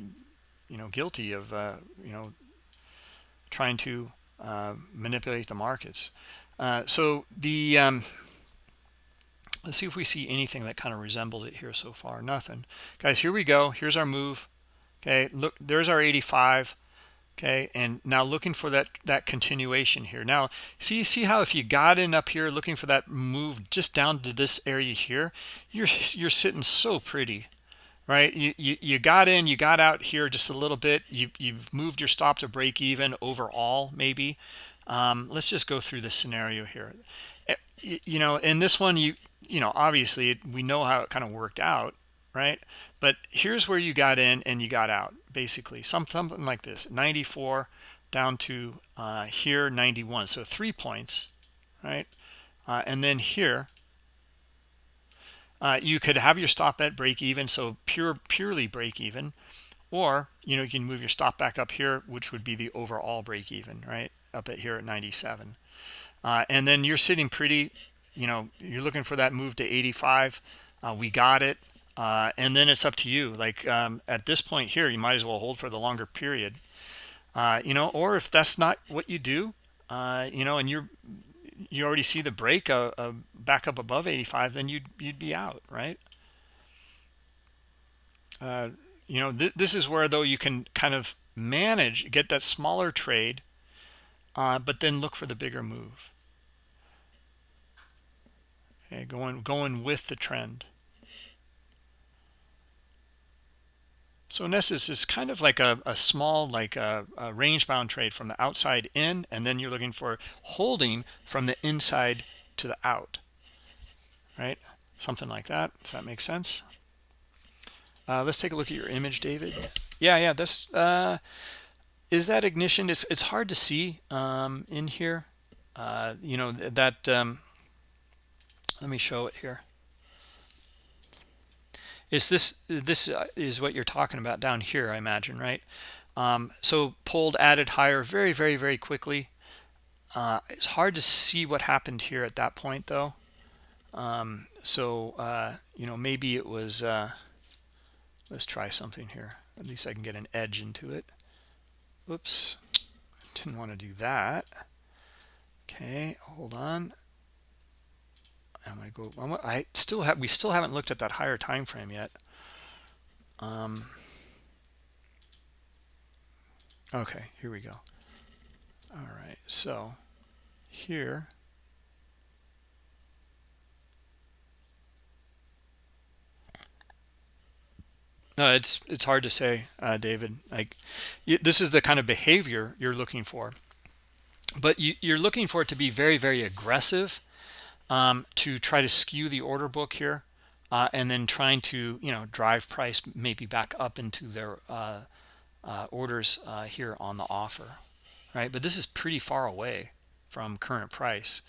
you know, guilty of, uh, you know, trying to uh, manipulate the markets. Uh, so the um, let's see if we see anything that kind of resembles it here so far. Nothing, guys. Here we go. Here's our move. Okay, look, there's our 85 okay and now looking for that that continuation here. Now see see how if you got in up here looking for that move just down to this area here you're you're sitting so pretty right? You you, you got in you got out here just a little bit. You you've moved your stop to break even overall maybe. Um, let's just go through this scenario here. Eh, you know in this one you you know obviously we know how it kind of worked out right but here's where you got in and you got out basically. Something like this 94 down to uh, here 91 so three points right? Uh, and then here uh, you could have your stop at break even so pure purely break even. Or you know you can move your stop back up here which would be the overall break even right? Up at here at 97 uh, and then you're sitting pretty you know you're looking for that move to 85 uh, we got it uh, and then it's up to you. Like um, at this point here you might as well hold for the longer period. Uh, you know or if that's not what you do uh, you know and you're you already see the break uh, uh, back up above 85 then you'd you'd be out right? Uh, you know th this is where though you can kind of manage get that smaller trade but then look for the bigger move. Okay going going with the trend So in essence, it's kind of like a, a small, like a, a range bound trade from the outside in, and then you're looking for holding from the inside to the out, right? Something like that. if that makes sense? Uh, let's take a look at your image, David. Yeah, yeah. This uh, is that ignition. It's it's hard to see um, in here. Uh, you know that. Um, let me show it here is this this uh, is what you're talking about down here i imagine right? Um, so pulled added higher very very very quickly. Uh, it's hard to see what happened here at that point though. Um, so uh, you know maybe it was uh, let's try something here. At least i can get an edge into it. Oops didn't want to do that. Okay hold on I'm going to go. I still have. We still haven't looked at that higher time frame yet. Um, okay, here we go. All right, so here. No, it's it's hard to say, uh, David. Like, you, this is the kind of behavior you're looking for, but you, you're looking for it to be very, very aggressive um, to try to skew the order book here uh, and then trying to you know drive price maybe back up into their uh, uh, orders uh, here on the offer right? But this is pretty far away from current price.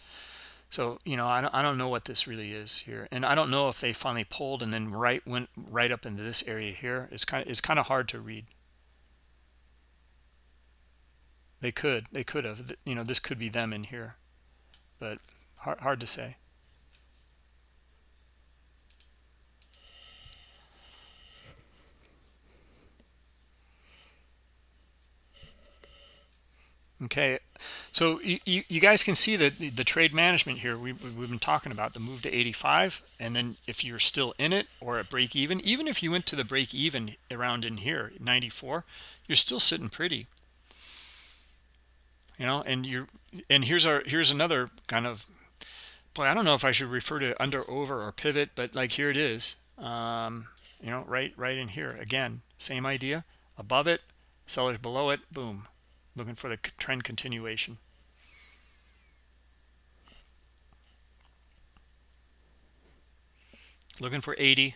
So you know I don't, I don't know what this really is here. And I don't know if they finally pulled and then right went right up into this area here. It's kind of it's kind of hard to read. They could they could have. You know this could be them in here. But hard, hard to say. Okay so you, you, guys can see that the, the, trade management here we, we've been talking about the move to 85 and then if you're still in it or at break even even if you went to the break even around in here 94 you're still sitting pretty. You know and you're and here's our here's another kind of boy i don't know if i should refer to under over or pivot but like here it is. Um you know right right in here. Again same idea. Above it sellers below it boom. Looking for the trend continuation. Looking for 80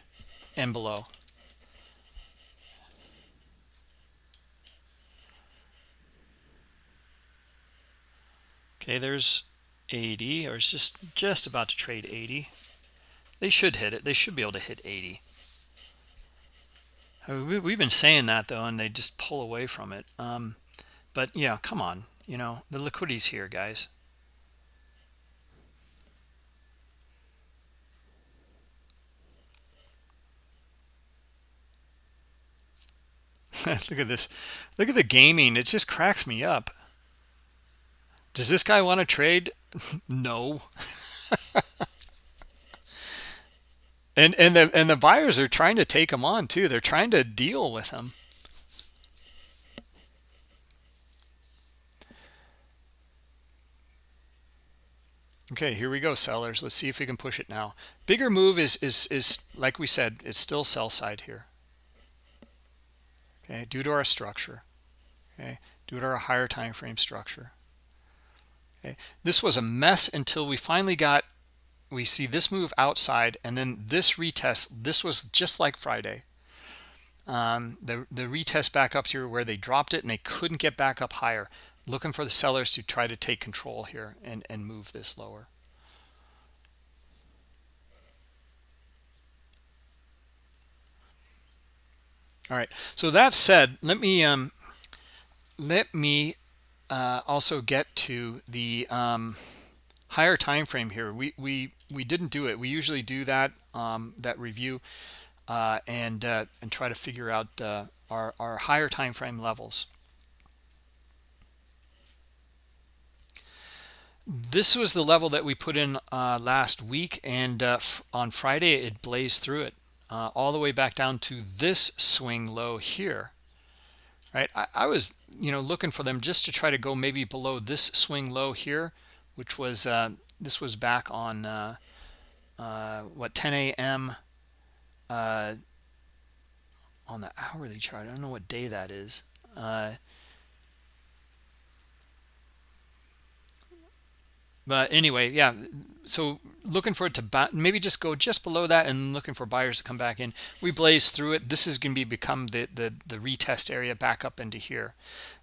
and below. Okay there's 80 or it's just just about to trade 80 they should hit it. They should be able to hit 80 we've been saying that though and they just pull away from it. Um, but yeah come on. You know the liquidity's here guys. <laughs> Look at this. Look at the gaming. It just cracks me up does this guy want to trade? <laughs> No. <laughs> And and the and the buyers are trying to take him on too. They're trying to deal with him. Okay here we go sellers. Let's see if we can push it now. Bigger move is is is like we said it's still sell side here. Okay due to our structure. Okay due to our higher time frame structure okay? This was a mess until we finally got we see this move outside and then this retest this was just like friday. Um, the the retest back up here where they dropped it and they couldn't get back up higher. Looking for the sellers to try to take control here and and move this lower. All right. So that said let me um let me uh also get to the um higher time frame here. We we we didn't do it. We usually do that um that review uh and uh and try to figure out uh our our higher time frame levels. This was the level that we put in uh, last week and uh, on Friday it blazed through it uh, all the way back down to this swing low here. Right? I, I, was you know looking for them just to try to go maybe below this swing low here which was uh, this was back on uh, uh, what 10 a.m on the hourly chart. I don't know what day that is. But anyway, yeah. So looking for it to maybe just go just below that and looking for buyers to come back in. We blaze through it. This is going to be become the, the, the retest area back up into here,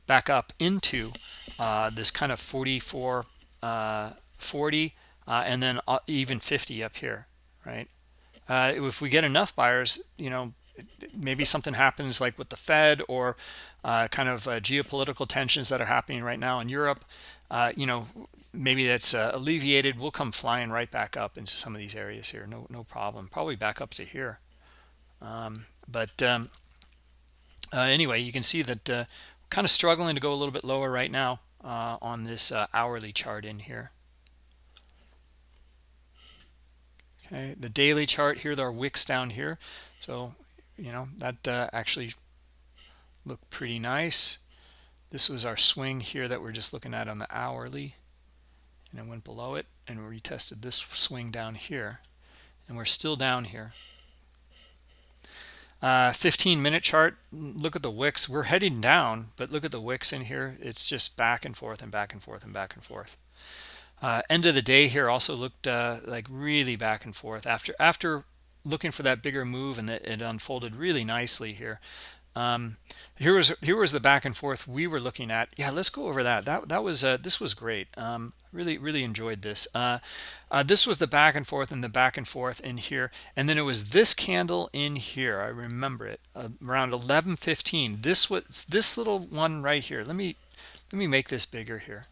back up into uh, this kind of 44, uh, 40, uh, and then uh, even 50 up here, right? Uh, if we get enough buyers, you know, maybe something happens like with the Fed or uh, kind of geopolitical tensions that are happening right now in Europe, you know, maybe that's uh, alleviated. We'll come flying right back up into some of these areas here. No, no problem. Probably back up to here. Um, but um, uh, anyway, you can see that uh, kind of struggling to go a little bit lower right now on this hourly chart in here. Okay, the daily chart here, there are wicks down here. So you know that uh, actually looked pretty nice this was our swing here that we're just looking at on the hourly and it went below it and retested this swing down here and we're still down here. Uh, 15 minute chart look at the wicks. We're heading down but look at the wicks in here. It's just back and forth and back and forth and back and forth. Uh, end of the day here also looked uh, like really back and forth. After after looking for that bigger move and it unfolded really nicely here um, here was here was the back and forth we were looking at. Yeah let's go over that. That that was uh, this was great. Um, really really enjoyed this. Uh, uh, this was the back and forth and the back and forth in here. And then it was this candle in here. I remember it uh, around 11:15 this was this little one right here. Let me let me make this bigger here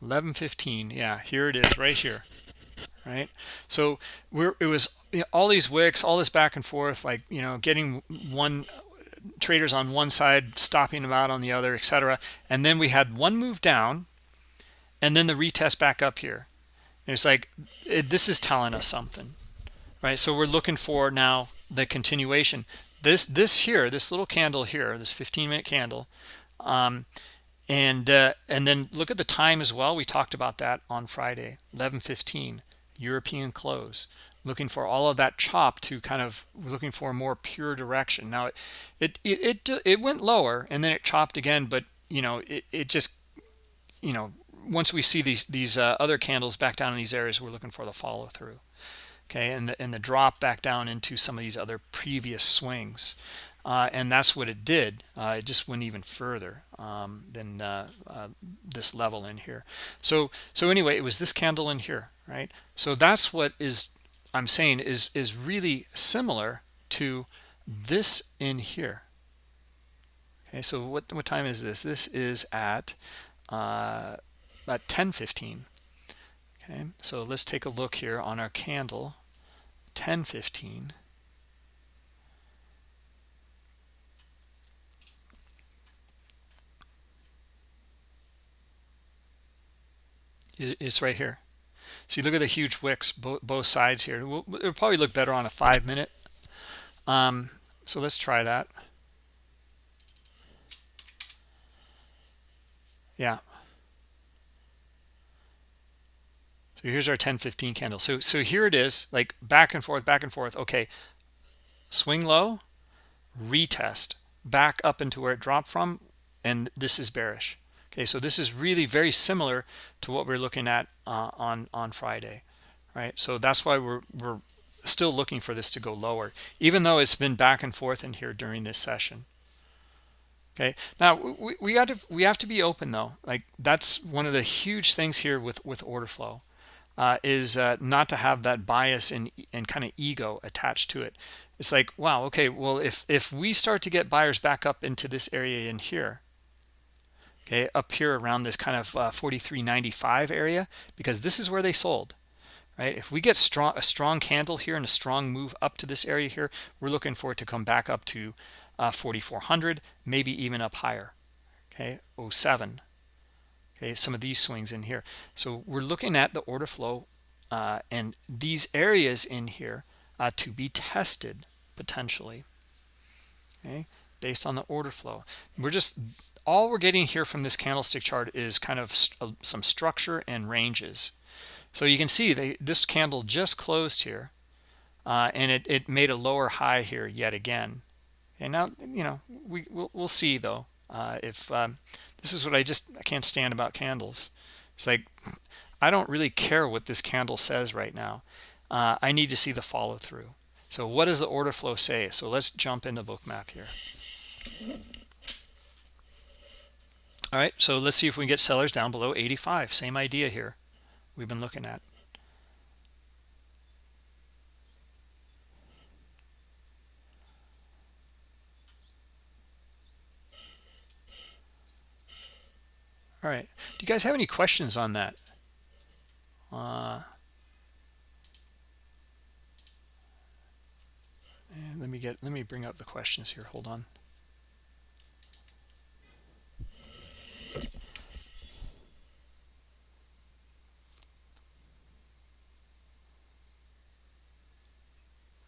1115 yeah here it is right here right? So we're it was you know, all these wicks all this back and forth like you know getting one traders on one side stopping them out on the other etc and then we had one move down and then the retest back up here. And it's like it, this is telling us something right? So we're looking for now the continuation. This this here this little candle here this 15 minute candle um, and uh, and then look at the time as well. We talked about that on friday 11:15 european close. Looking for all of that chop to kind of looking for a more pure direction. Now it it it, it, went lower and then it chopped again but you know it, it just you know once we see these these uh, other candles back down in these areas we're looking for the follow through okay? And the, and the drop back down into some of these other previous swings uh, and that's what it did. Uh, it just went even further um, than uh, uh, this level in here. So so anyway it was this candle in here right? So that's what is I'm saying is is really similar to this in here. Okay so what what time is this? This is at uh, at 10:15 okay so let's take a look here on our candle. 10:15 it's right here. See look at the huge wicks both, both sides here. It'll, it'll probably look better on a five minute. Um, so let's try that. Yeah. So here's our 1015 candle. So so here it is like back and forth back and forth. Okay. Swing low retest back up into where it dropped from and this is bearish okay so this is really very similar to what we're looking at uh, on on friday right? So that's why we're we're still looking for this to go lower even though it's been back and forth in here during this session. Okay now we, we got to we have to be open though. Like that's one of the huge things here with with order flow uh, is uh, not to have that bias and and kind of ego attached to it. It's like wow okay well if if we start to get buyers back up into this area in here okay up here around this kind of uh, 43.95 area because this is where they sold right? If we get strong a strong candle here and a strong move up to this area here we're looking for it to come back up to uh, 4400 maybe even up higher okay 07 okay some of these swings in here. So we're looking at the order flow uh, and these areas in here uh, to be tested potentially okay based on the order flow. We're just all we're getting here from this candlestick chart is kind of st uh, some structure and ranges. So you can see they, this candle just closed here uh, and it, it made a lower high here yet again. And now you know we we'll, we'll see though uh, if um, this is what I just I can't stand about candles. It's like I don't really care what this candle says right now. Uh, I need to see the follow through so what does the order flow say? So let's jump into bookmap here all right so let's see if we can get sellers down below 85 same idea here we've been looking at. All right do you guys have any questions on that? Uh, let me get let me bring up the questions here. Hold on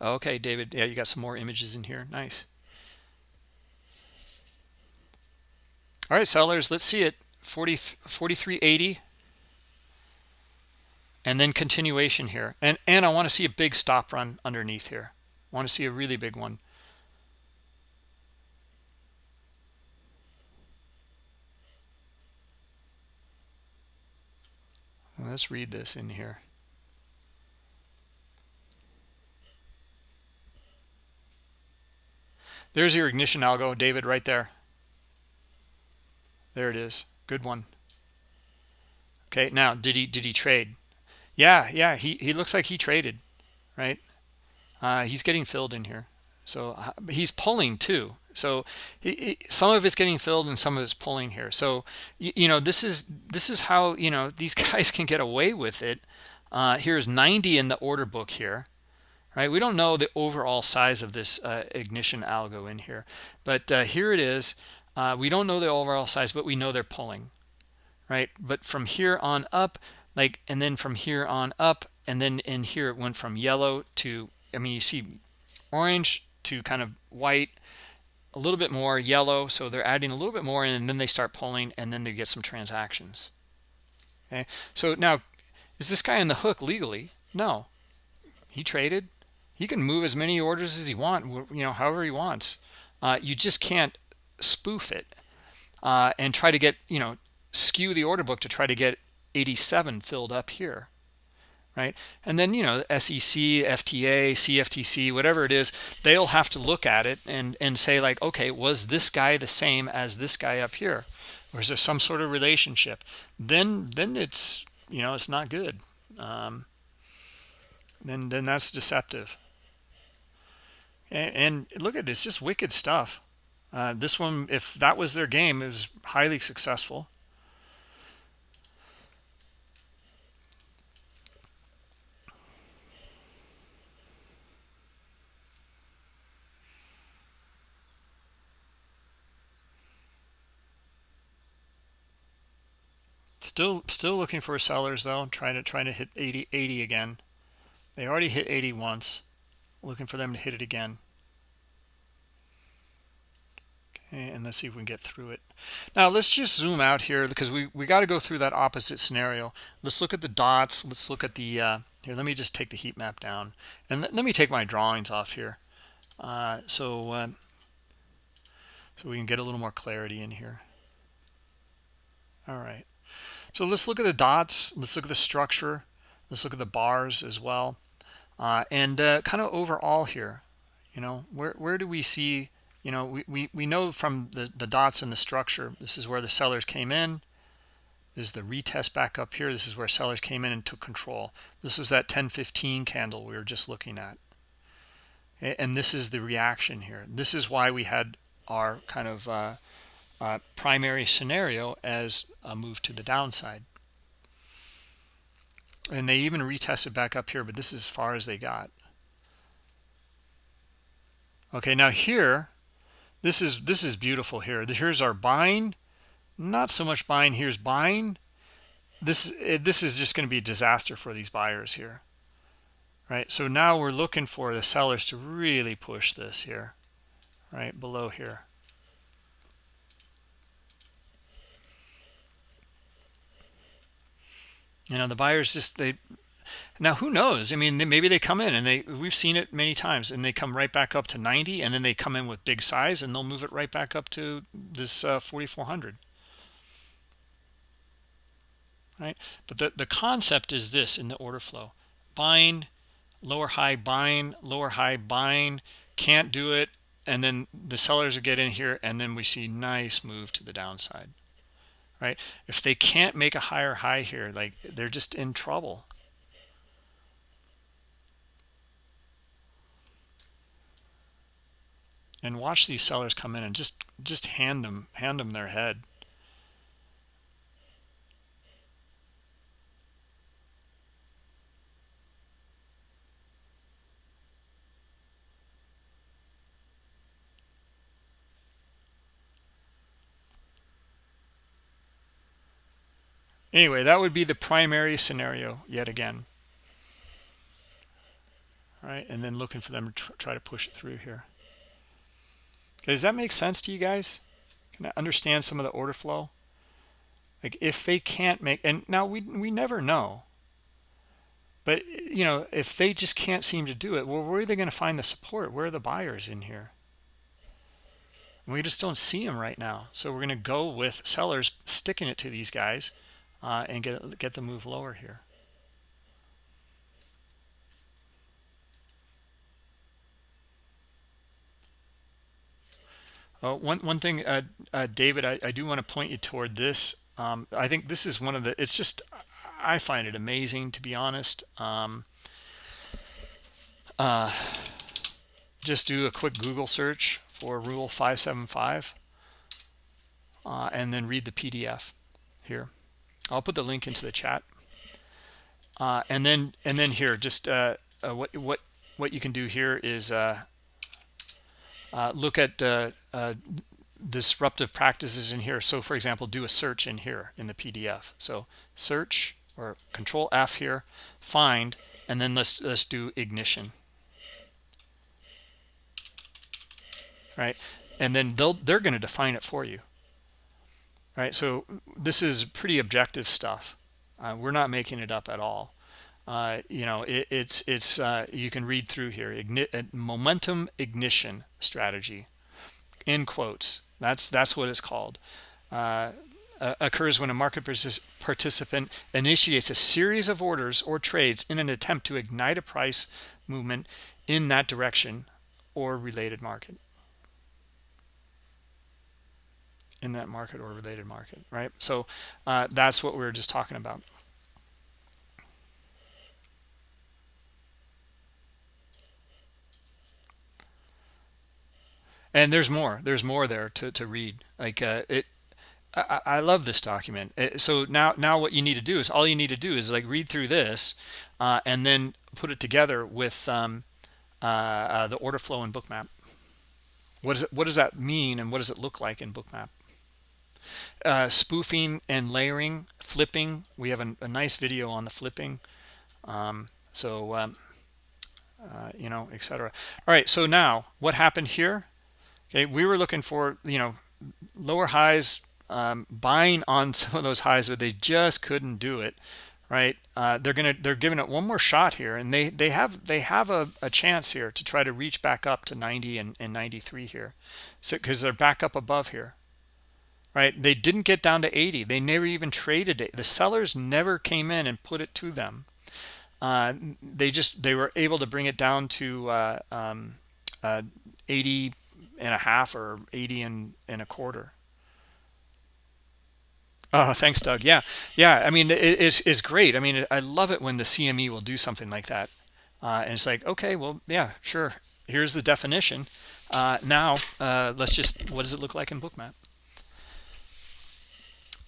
okay david yeah you got some more images in here. Nice. All right sellers let's see it. 40 4380 and then continuation here. And and i want to see a big stop run underneath here. I want to see a really big one. Let's read this in here there's your ignition algo david right there. There it is. Good one. Okay now did he did he trade? Yeah yeah he he looks like he traded right? Uh, he's getting filled in here. So uh, he's pulling too. So he, he, some of it's getting filled and some of it's pulling here. So you, you, know this is this is how you know these <laughs> guys can get away with it. Uh, here's 90 in the order book here right? We don't know the overall size of this uh, ignition algo in here but uh, here it is. Uh, we don't know the overall size but we know they're pulling right? But from here on up like and then from here on up and then in here it went from yellow to i mean you see orange to kind of white a little bit more yellow so they're adding a little bit more and then they start pulling and then they get some transactions okay? So now is this guy on the hook legally? No. He traded he can move as many orders as he want you know however he wants. Uh, you just can't spoof it uh, and try to get you know skew the order book to try to get 87 filled up here right? And then you know sec fta cftc whatever it is they'll have to look at it and and say like okay was this guy the same as this guy up here? Or is there some sort of relationship? Then then it's you know it's not good. Um, then then that's deceptive and, look at this just wicked stuff uh, this one if that was their game it was highly successful Still, still looking for sellers though. Trying to trying to hit 80, 80 again. They already hit 80 once. Looking for them to hit it again. Okay, and let's see if we can get through it. Now let's just zoom out here because we we got to go through that opposite scenario. Let's look at the dots. Let's look at the uh, here. Let me just take the heat map down and let, let me take my drawings off here. Uh, so uh, so we can get a little more clarity in here. All right. So let's look at the dots. Let's look at the structure. Let's look at the bars as well. Uh, and uh, kind of overall here, you know, where, where do we see, you know, we, we, we know from the, the dots in the structure, this is where the sellers came in. This is the retest back up here. This is where sellers came in and took control. This was that 1015 candle we were just looking at. And this is the reaction here. This is why we had our kind of uh, uh, primary scenario as a move to the downside. And they even retested back up here, but this is as far as they got. Okay, now here, this is this is beautiful here. Here's our buying, not so much buying. Here's buying, this this is just going to be a disaster for these buyers here right so now we're looking for the sellers to really push this here right below here you know the buyers just they now who knows? I mean they, maybe they come in and they we've seen it many times and they come right back up to 90 and then they come in with big size and they'll move it right back up to this uh, 4400 right? But the the concept is this in the order flow. Buying lower high buying lower high buying can't do it and then the sellers will get in here and then we see nice move to the downside right? If they can't make a higher high here like they're just in trouble. And watch these sellers come in and just just hand them hand them their head anyway that would be the primary scenario yet again. All right and then looking for them to try to push it through here. Does that make sense to you guys? Can i understand some of the order flow? Like if they can't make and now we we never know. But you know if they just can't seem to do it well where are they going to find the support? Where are the buyers in here? We just don't see them right now. So we're going to go with sellers sticking it to these guys uh, and get get the move lower here. Uh, one one thing, uh, uh, David, I, I do want to point you toward this. Um, I think this is one of the. It's just I find it amazing to be honest. Um, uh, just do a quick Google search for Rule 575, uh, and then read the PDF here. I'll put the link into the chat. Uh, and then and then here, just uh, uh, what what what you can do here is uh, uh, look at uh, disruptive practices in here. So, for example, do a search in here in the PDF. So, search or Control F here, find, and then let's let's do ignition. Right, and then they'll they're going to define it for you right? So this is pretty objective stuff. Uh, we're not making it up at all. Uh, you know it, it's it's uh, you can read through here. Igni uh, momentum ignition strategy in quotes. That's that's what it's called. Uh, occurs when a market participant initiates a series of orders or trades in an attempt to ignite a price movement in that direction or related market in that market or related market right? So uh, that's what we were just talking about. And there's more. There's more there to, to read. Like uh, it I, I, love this document. So now now what you need to do is all you need to do is like read through this uh, and then put it together with um, uh, uh the order flow and bookmap. What does it what does that mean and what does it look like in bookmap uh, spoofing and layering flipping. We have a, a nice video on the flipping. Um, so um, uh, you know etc all right so now what happened here? Okay we were looking for you know lower highs um, buying on <laughs> some of those highs but they just couldn't do it right? Uh, they're gonna they're giving it one more shot here and they they have they have a, a chance here to try to reach back up to 90 and, and 93 here. So because they're back up above here right? They didn't get down to 80 they never even traded it. The sellers never came in and put it to them. Uh, they just they were able to bring it down to uh, um, uh, 80 and a half or 80 and, and a quarter. Oh thanks doug. Yeah. Yeah i mean it's, it's great. I mean i love it when the cme will do something like that. Uh, and it's like okay well yeah sure. Here's the definition. Uh, now uh, let's just what does it look like in bookmap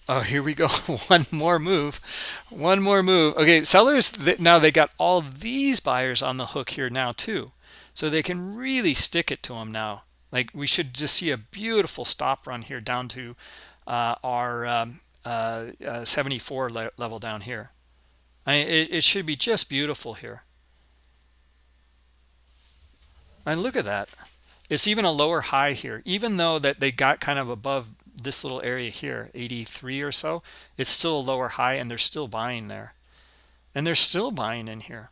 oh here we go <laughs> one more move one more move okay sellers now they got all these buyers on the hook here now too so they can really stick it to them now like we should just see a beautiful stop run here down to uh, our um, uh, uh, 74 le level down here. I mean, it, it should be just beautiful here. And look at that. It's even a lower high here, even though that they got kind of above this little area here, 83 or so, it's still a lower high and they're still buying there. And they're still buying in here.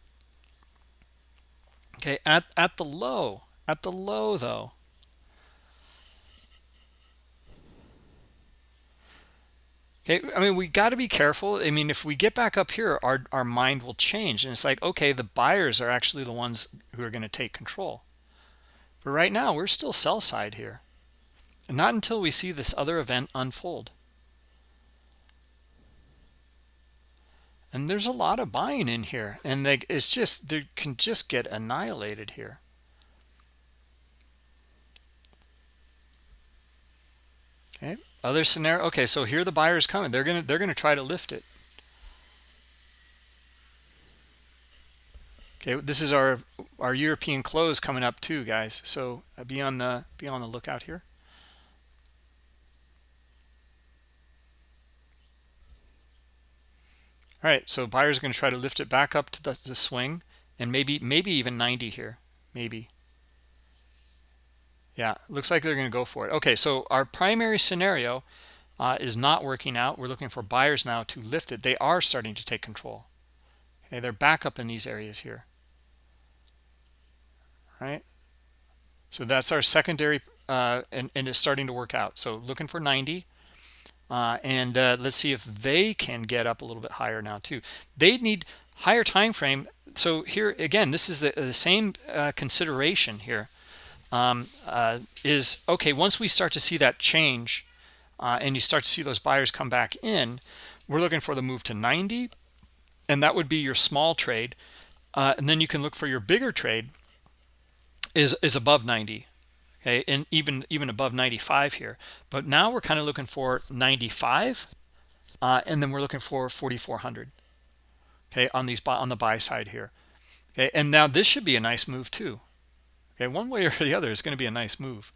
Okay, at, at the low, at the low though, Okay, I mean, we got to be careful. I mean, if we get back up here, our, our mind will change. And it's like, okay, the buyers are actually the ones who are going to take control. But right now, we're still sell side here. Not until we see this other event unfold. And there's a lot of buying in here. And they, it's just, they can just get annihilated here. Okay, other scenario. Okay, so here the buyers coming. They're gonna they're gonna try to lift it. Okay, this is our our European close coming up too, guys. So uh, be on the be on the lookout here. All right, so buyers are going to try to lift it back up to the, the swing and maybe maybe even 90 here, maybe. Yeah, looks like they're going to go for it. Okay, so our primary scenario uh, is not working out. We're looking for buyers now to lift it. They are starting to take control. Okay, they're back up in these areas here. Right. So that's our secondary, uh, and, and it's starting to work out. So looking for 90. Uh, and uh, let's see if they can get up a little bit higher now too. They need higher time frame. So here again, this is the, the same uh, consideration here um, uh, is okay once we start to see that change uh, and you start to see those buyers come back in we're looking for the move to 90 and that would be your small trade uh, and then you can look for your bigger trade is is above 90 okay and even even above 95 here but now we're kind of looking for 95 uh, and then we're looking for 4400 okay on these on the buy side here okay and now this should be a nice move too Okay, one way <laughs> or the other is going to be a nice move.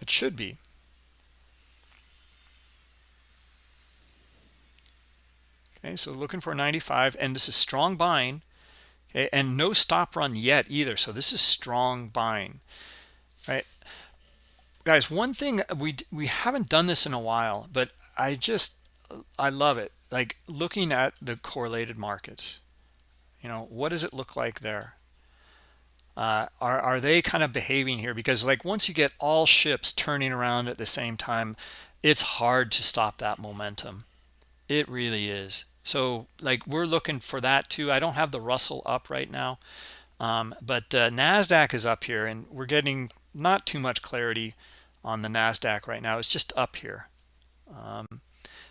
It should be. Okay, so looking for 95, and this is strong buying. And no stop run yet either. So this is strong buying, right? Guys, one thing we we haven't done this in a while, but I just I love it. Like looking at the correlated markets you know what does it look like there uh, are, are they kind of behaving here because like once you get all ships turning around at the same time it's hard to stop that momentum it really is so like we're looking for that too. I don't have the russell up right now um, but uh, nasdaq is up here and we're getting not too much clarity on the nasdaq right now. It's just up here. Um,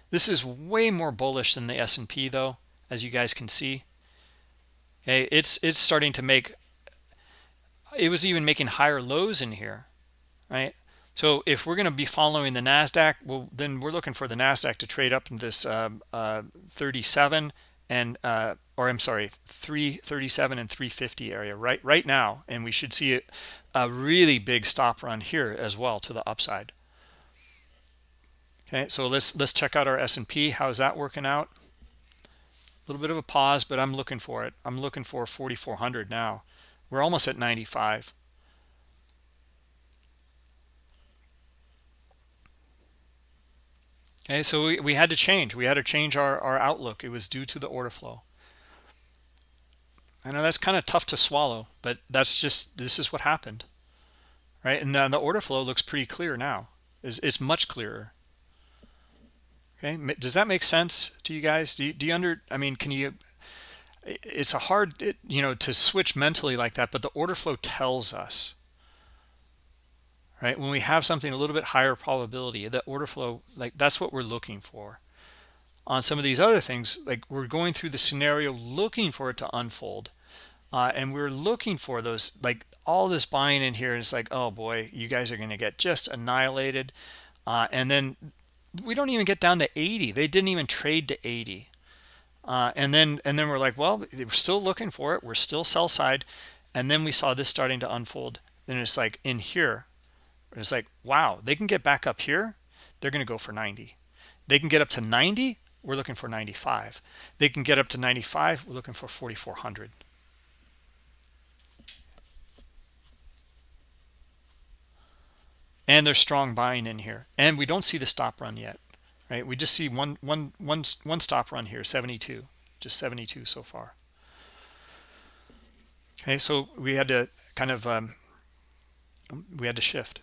this is way more bullish than the s&p though as you guys can see. Okay it's it's starting to make it was even making higher lows in here right so if we're going to be following the nasdaq well then we're looking for the nasdaq to trade up in this uh, uh, 37 and uh, or i'm sorry 337 and 350 area right right now. And we should see a really big stop run here as well to the upside. Okay so let's let's check out our s&p how's that working out? A little bit of a pause but i'm looking for it. I'm looking for 4400 now. We're almost at 95 okay so we, we had to change. We had to change our, our outlook. It was due to the order flow. I know that's kind of tough to swallow but that's just this is what happened right? And then the order flow looks pretty clear now. Is it's much clearer. Okay does that make sense to you guys? Do you, do you under i mean can you it's a hard you know to switch mentally like that but the order flow tells us right? When we have something a little bit higher probability that order flow like that's what we're looking for. On some of these other things like we're going through the scenario looking for it to unfold uh, and we're looking for those like all this buying in here is like oh boy you guys are going to get just annihilated. Uh, and then we don't even get down to 80 they didn't even trade to 80 uh, and then and then we're like well we're still looking for it. We're still sell side. And then we saw this starting to unfold. Then it's like in here It's like, wow, they can get back up here. They're going to go for 90. They can get up to 90. We're looking for 95. They can get up to 95. We're looking for 4,400. And there's strong buying in here. And we don't see the stop run yet, right? We just see one, one, one, one stop run here, 72, just 72 so far. Okay, so we had to kind of, um, we had to shift.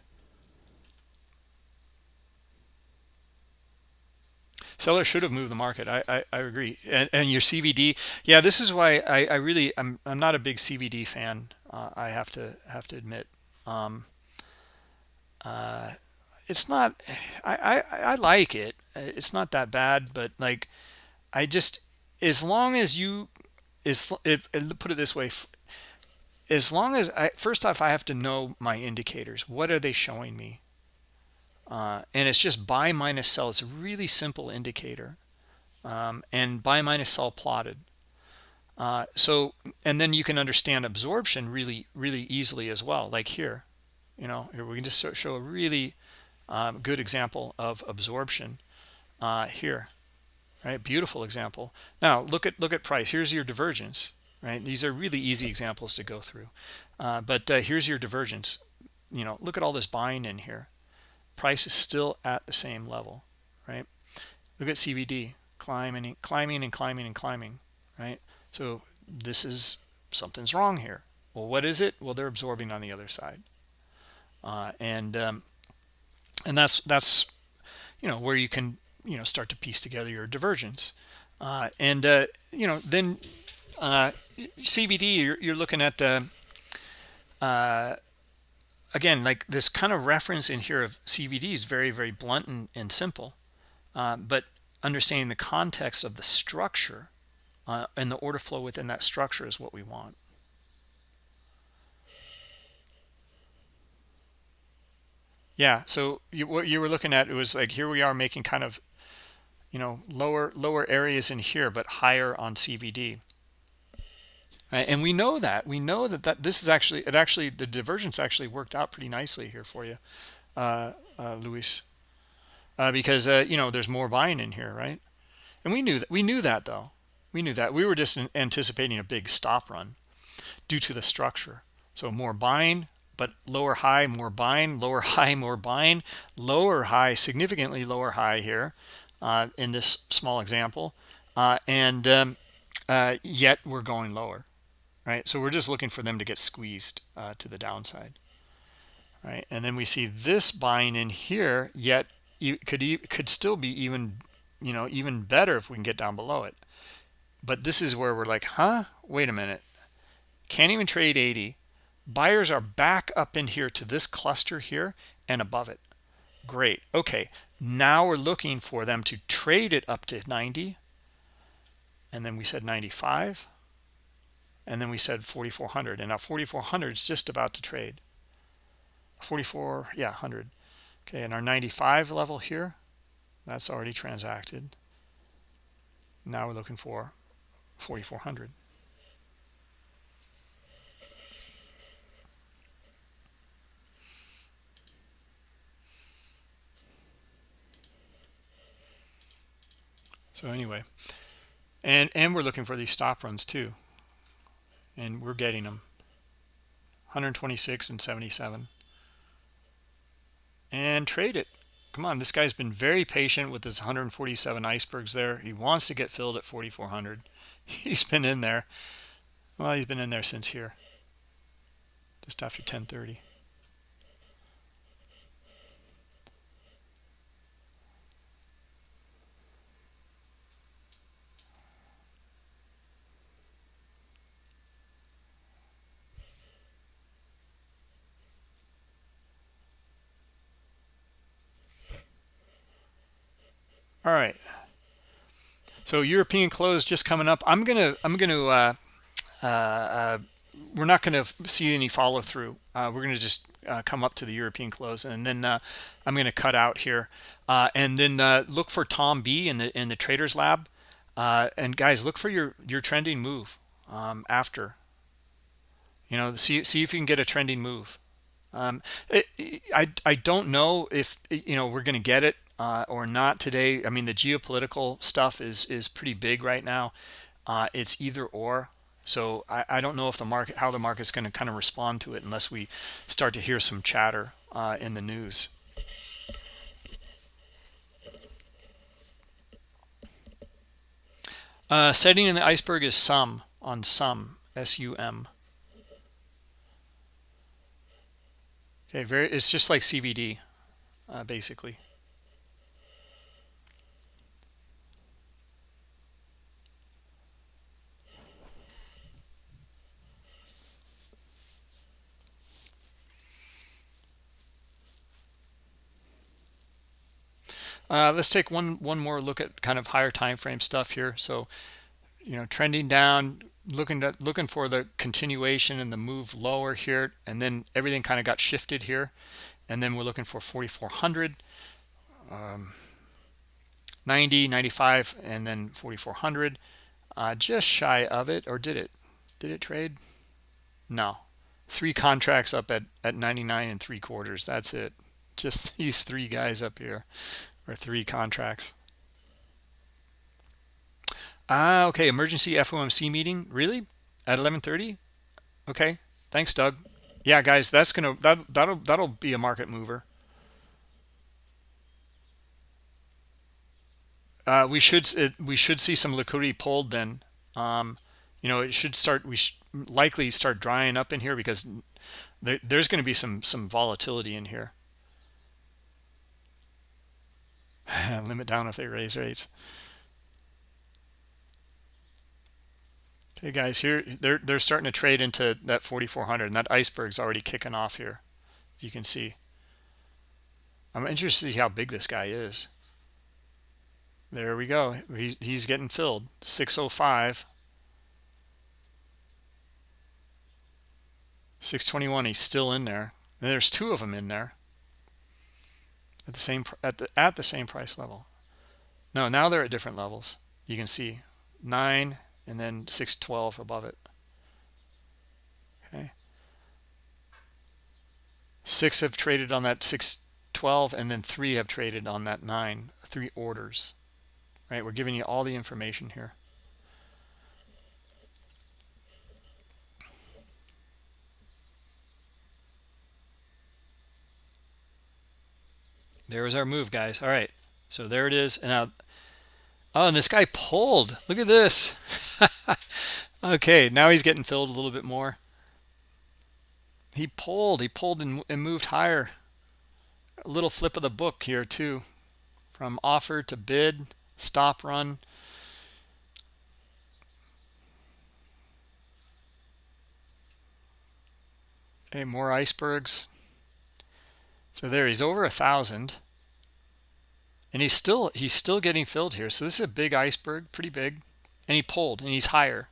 Seller should have moved the market. I I, I agree. And, and, your CVD, yeah, this is why I, I really I'm I'm not a big CVD fan. Uh, I have to have to admit. Um, uh, it's not. I, I I like it. It's not that bad, but like, I just as long as you is it, put it this way as long as I first off I have to know my indicators what are they showing me uh, and it's just buy minus sell. It's a really simple indicator um, and buy minus sell plotted. Uh, so and then you can understand absorption really really easily as well. Like here you know here we can just show a really um, good example of absorption uh, here right? Beautiful example. Now look at look at price. Here's your divergence right? These are really easy examples to go through. Uh, but uh, here's your divergence. You know look at all this buying in here price is still at the same level right? Look at cvd climbing climbing and climbing and climbing right? So this is something's wrong here. Well what is it? Well they're absorbing on the other side. Uh, and um, and that's that's you know where you can you know start to piece together your divergence uh, and uh, you know then uh, CVD you're, you're looking at uh, uh, again, like this kind of reference in here of CVD is very, very blunt and, and simple. Uh, but understanding the context of the structure uh, and the order flow within that structure is what we want. Yeah, so you, what you were looking at it was like here we are making kind of, you know, lower lower areas in here, but higher on CVD. Right? And we know that we know that that this is actually it actually the divergence actually worked out pretty nicely here for you, uh, uh, Luis, uh, because uh, you know there's more buying in here, right? And we knew that we knew that though we knew that we were just anticipating a big stop run due to the structure. So more buying, but lower high, more buying, lower <laughs> high, more buying, lower high, significantly lower high here uh, in this small example, uh, and um, yet we're going lower right? So we're just looking for them to get squeezed uh, to the downside, right? And then we see this buying in here, yet could could still be even, you know, even better if we can get down below it. But this is where we're like, huh? Wait a minute. Can't even trade 80. Buyers are back up in here to this cluster here and above it. Great. Okay. Now we're looking for them to trade it up to 90. And then we said 95 and then we said 4400 and now 4400 is just about to trade. 44 yeah 100 okay and our 95 level here that's already transacted. Now we're looking for 4400 so anyway and and we're looking for these stop runs too and we're getting them. 126 and 77 and trade it. Come on this guy's been very patient with his 147 icebergs there. He wants to get filled at 4400 <laughs> he's been in there. Well he's been in there since here. Just after 1030 all right. So european close just coming up. I'm gonna i'm gonna uh, uh, uh, we're not to see any follow through uh, we're to just uh, come up to the european close and then uh, i'm to cut out here. And then look for tom b in the in the traders lab. And guys look for your your trending move um, after. You know see see if you can get a trending move. Um, it, I I don't know if you know we're going to get it uh, or not today. I mean, the geopolitical stuff is is pretty big right now. Uh, it's either or. So I, I don't know if the market how the market's going to kind of respond to it unless we start to hear some chatter uh, in the news. Uh, setting in the iceberg is sum on sum s-u-m okay very it's just like cvd uh, basically Uh, let's take one one more look at kind of higher time frame stuff here. So, you know, trending down, looking at looking for the continuation and the move lower here, and then everything kind of got shifted here, and then we're looking for 4,400, um, 90, 95, and then 4,400. Uh, just shy of it, or did it? Did it trade? No, three contracts up at at 99 and three quarters. That's it. Just <laughs> these three guys up here or three contracts. Ah, okay. Emergency FOMC meeting. Really? At 11:30? Okay. Thanks, Doug. Yeah, guys, that's gonna that that'll that'll be a market mover. Uh, we should it, we should see some liquidity pulled then. Um, you know, it should start. We should likely start drying up in here because there, there's going to be some some volatility in here. <laughs> limit down if they raise rates. Okay guys here they're they're starting to trade into that 4400 and that iceberg's already kicking off here you can see. I'm interested to see how big this guy is. There we go. He's, he's getting filled. 605 621 he's still in there. And there's two of them in there at the same at the at the same price level. No now they're at different levels. You can see 9 and then 612 above it. Okay. Six have traded on that 612 and then three have traded on that 9 three orders. Right? We're giving you all the information here there was our move guys. All right. So there it is. And now oh and this guy pulled. Look at this. <laughs> Okay now he's getting filled a little bit more. He pulled. He pulled and, and moved higher. A little flip of the book here too. From offer to bid stop run. Hey, more icebergs so there he's over a thousand. And he's still he's still getting filled here. So this is a big iceberg pretty big. And he pulled and he's higher.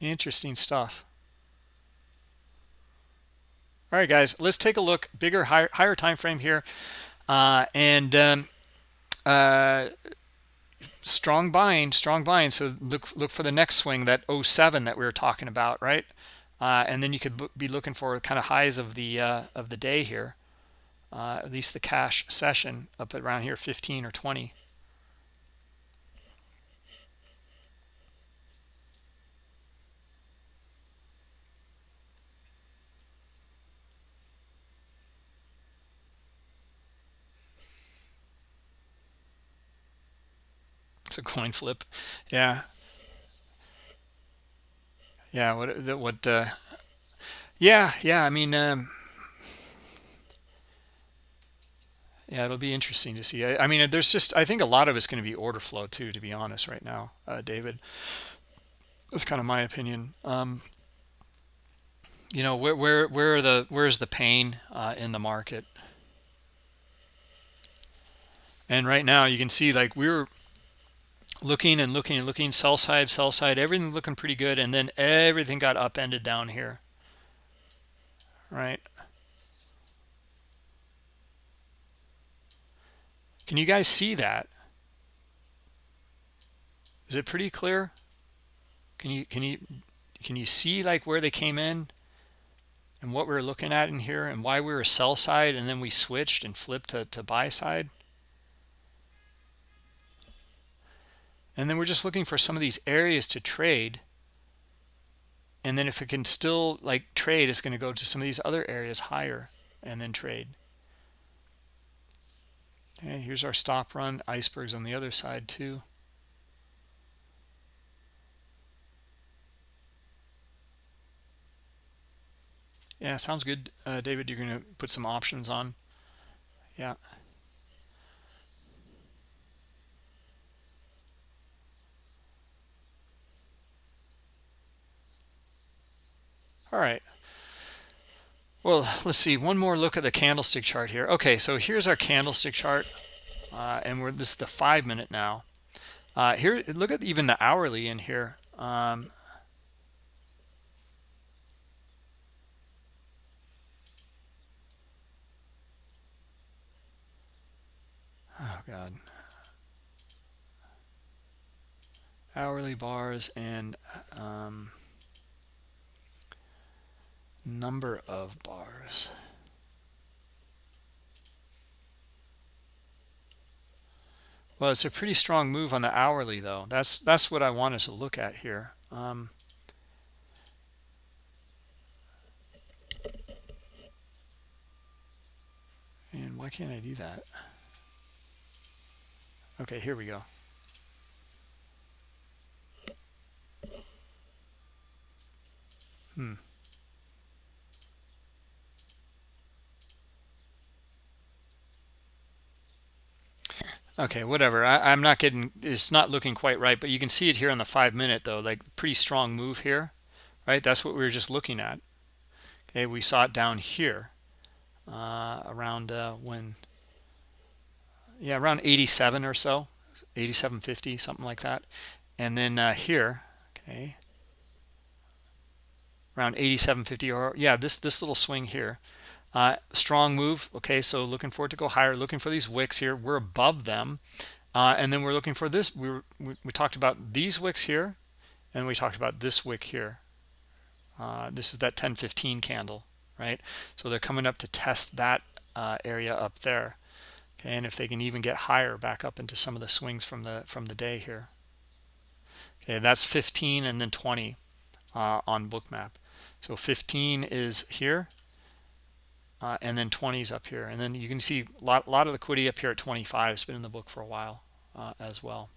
Interesting stuff. All right guys let's take a look bigger higher higher time frame here. Uh, and um, uh, strong buying strong buying so look look for the next swing that 07 that we were talking about right uh, and then you could be looking for kind of highs of the uh, of the day here. Uh, at least the cash session up around here 15 or 20 it's a coin flip. Yeah yeah what what uh yeah yeah i mean um yeah it'll be interesting to see. I, I, mean there's just i think a lot of it's going to be order flow too to be honest right now uh david. That's kind of my opinion. Um you know where where where are the where's the pain uh in the market? And right now you can see like we are looking and looking and looking sell side sell side everything looking pretty good and then everything got upended down here. Right? Can you guys see that? Is it pretty clear? Can you can you can you see like where they came in and what we are looking at in here and why we were sell side and then we switched and flipped to, to buy side and then we're just looking for some of these areas to trade and then if it can still like trade it's going to go to some of these other areas higher and then trade okay here's our stop run icebergs on the other side too Yeah, sounds good. Uh, David, you're going to put some options on. Yeah. All right. Well, let's see. One more look at the candlestick chart here. Okay, so here's our candlestick chart. Uh, and we're this is the five minute now. Uh, here, look at even the hourly in here. Um, oh god hourly bars and um, number of bars well it's a pretty strong move on the hourly though that's that's what I wanted to look at here um, and why can't I do that Okay, here we go. Hmm. Okay, whatever. I, am not getting, it's not looking quite right, but you can see it here on the five minute though, like pretty strong move here, right? That's what we were just looking at. Okay, we saw it down here uh, around uh, when yeah around 87 or so 8750 something like that and then uh, here okay around 8750 or yeah this this little swing here uh, strong move. Okay so looking forward to go higher looking for these wicks here. We're above them. Uh, and then we're looking for this. We, were, we, we talked about these wicks here and we talked about this wick here. Uh, this is that 1015 candle right? So they're coming up to test that uh, area up there. Okay, and if they can even get higher back up into some of the swings from the from the day here. Okay that's 15 and then 20 uh, on bookmap so 15 is here uh, and then 20s up here. And then you can see a lot, lot of liquidity up here at 25 it's been in the book for a while uh, as well.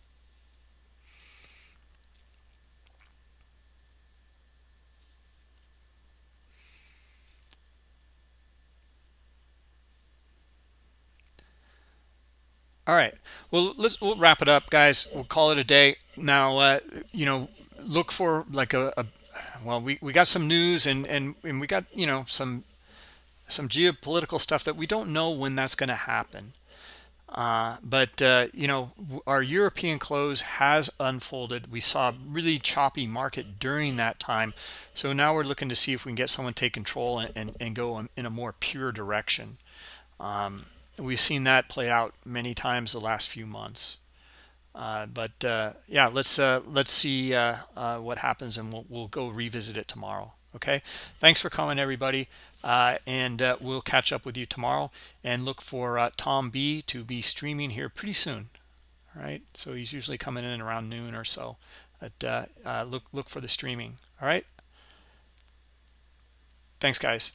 All right. Well let's we'll wrap it up guys. We'll call it a day. Now uh, you know look for like a, a, well we, we got some news and, and and we got you know some some geopolitical stuff that we don't know when that's going to happen. Uh, but uh, you know our European close has unfolded. We saw a really choppy market during that time. So now we're looking to see if we can get someone to take control and, and, and go in a more pure direction. Um, we've seen that play out many times the last few months. Uh, but uh, yeah let's uh, let's see uh, what happens and we'll, we'll go revisit it tomorrow. Okay? Thanks for coming everybody uh, and uh, we'll catch up with you tomorrow. And look for uh, Tom B to be streaming here pretty soon. All right so he's usually coming in around noon or so. But uh, look look for the streaming. All right thanks guys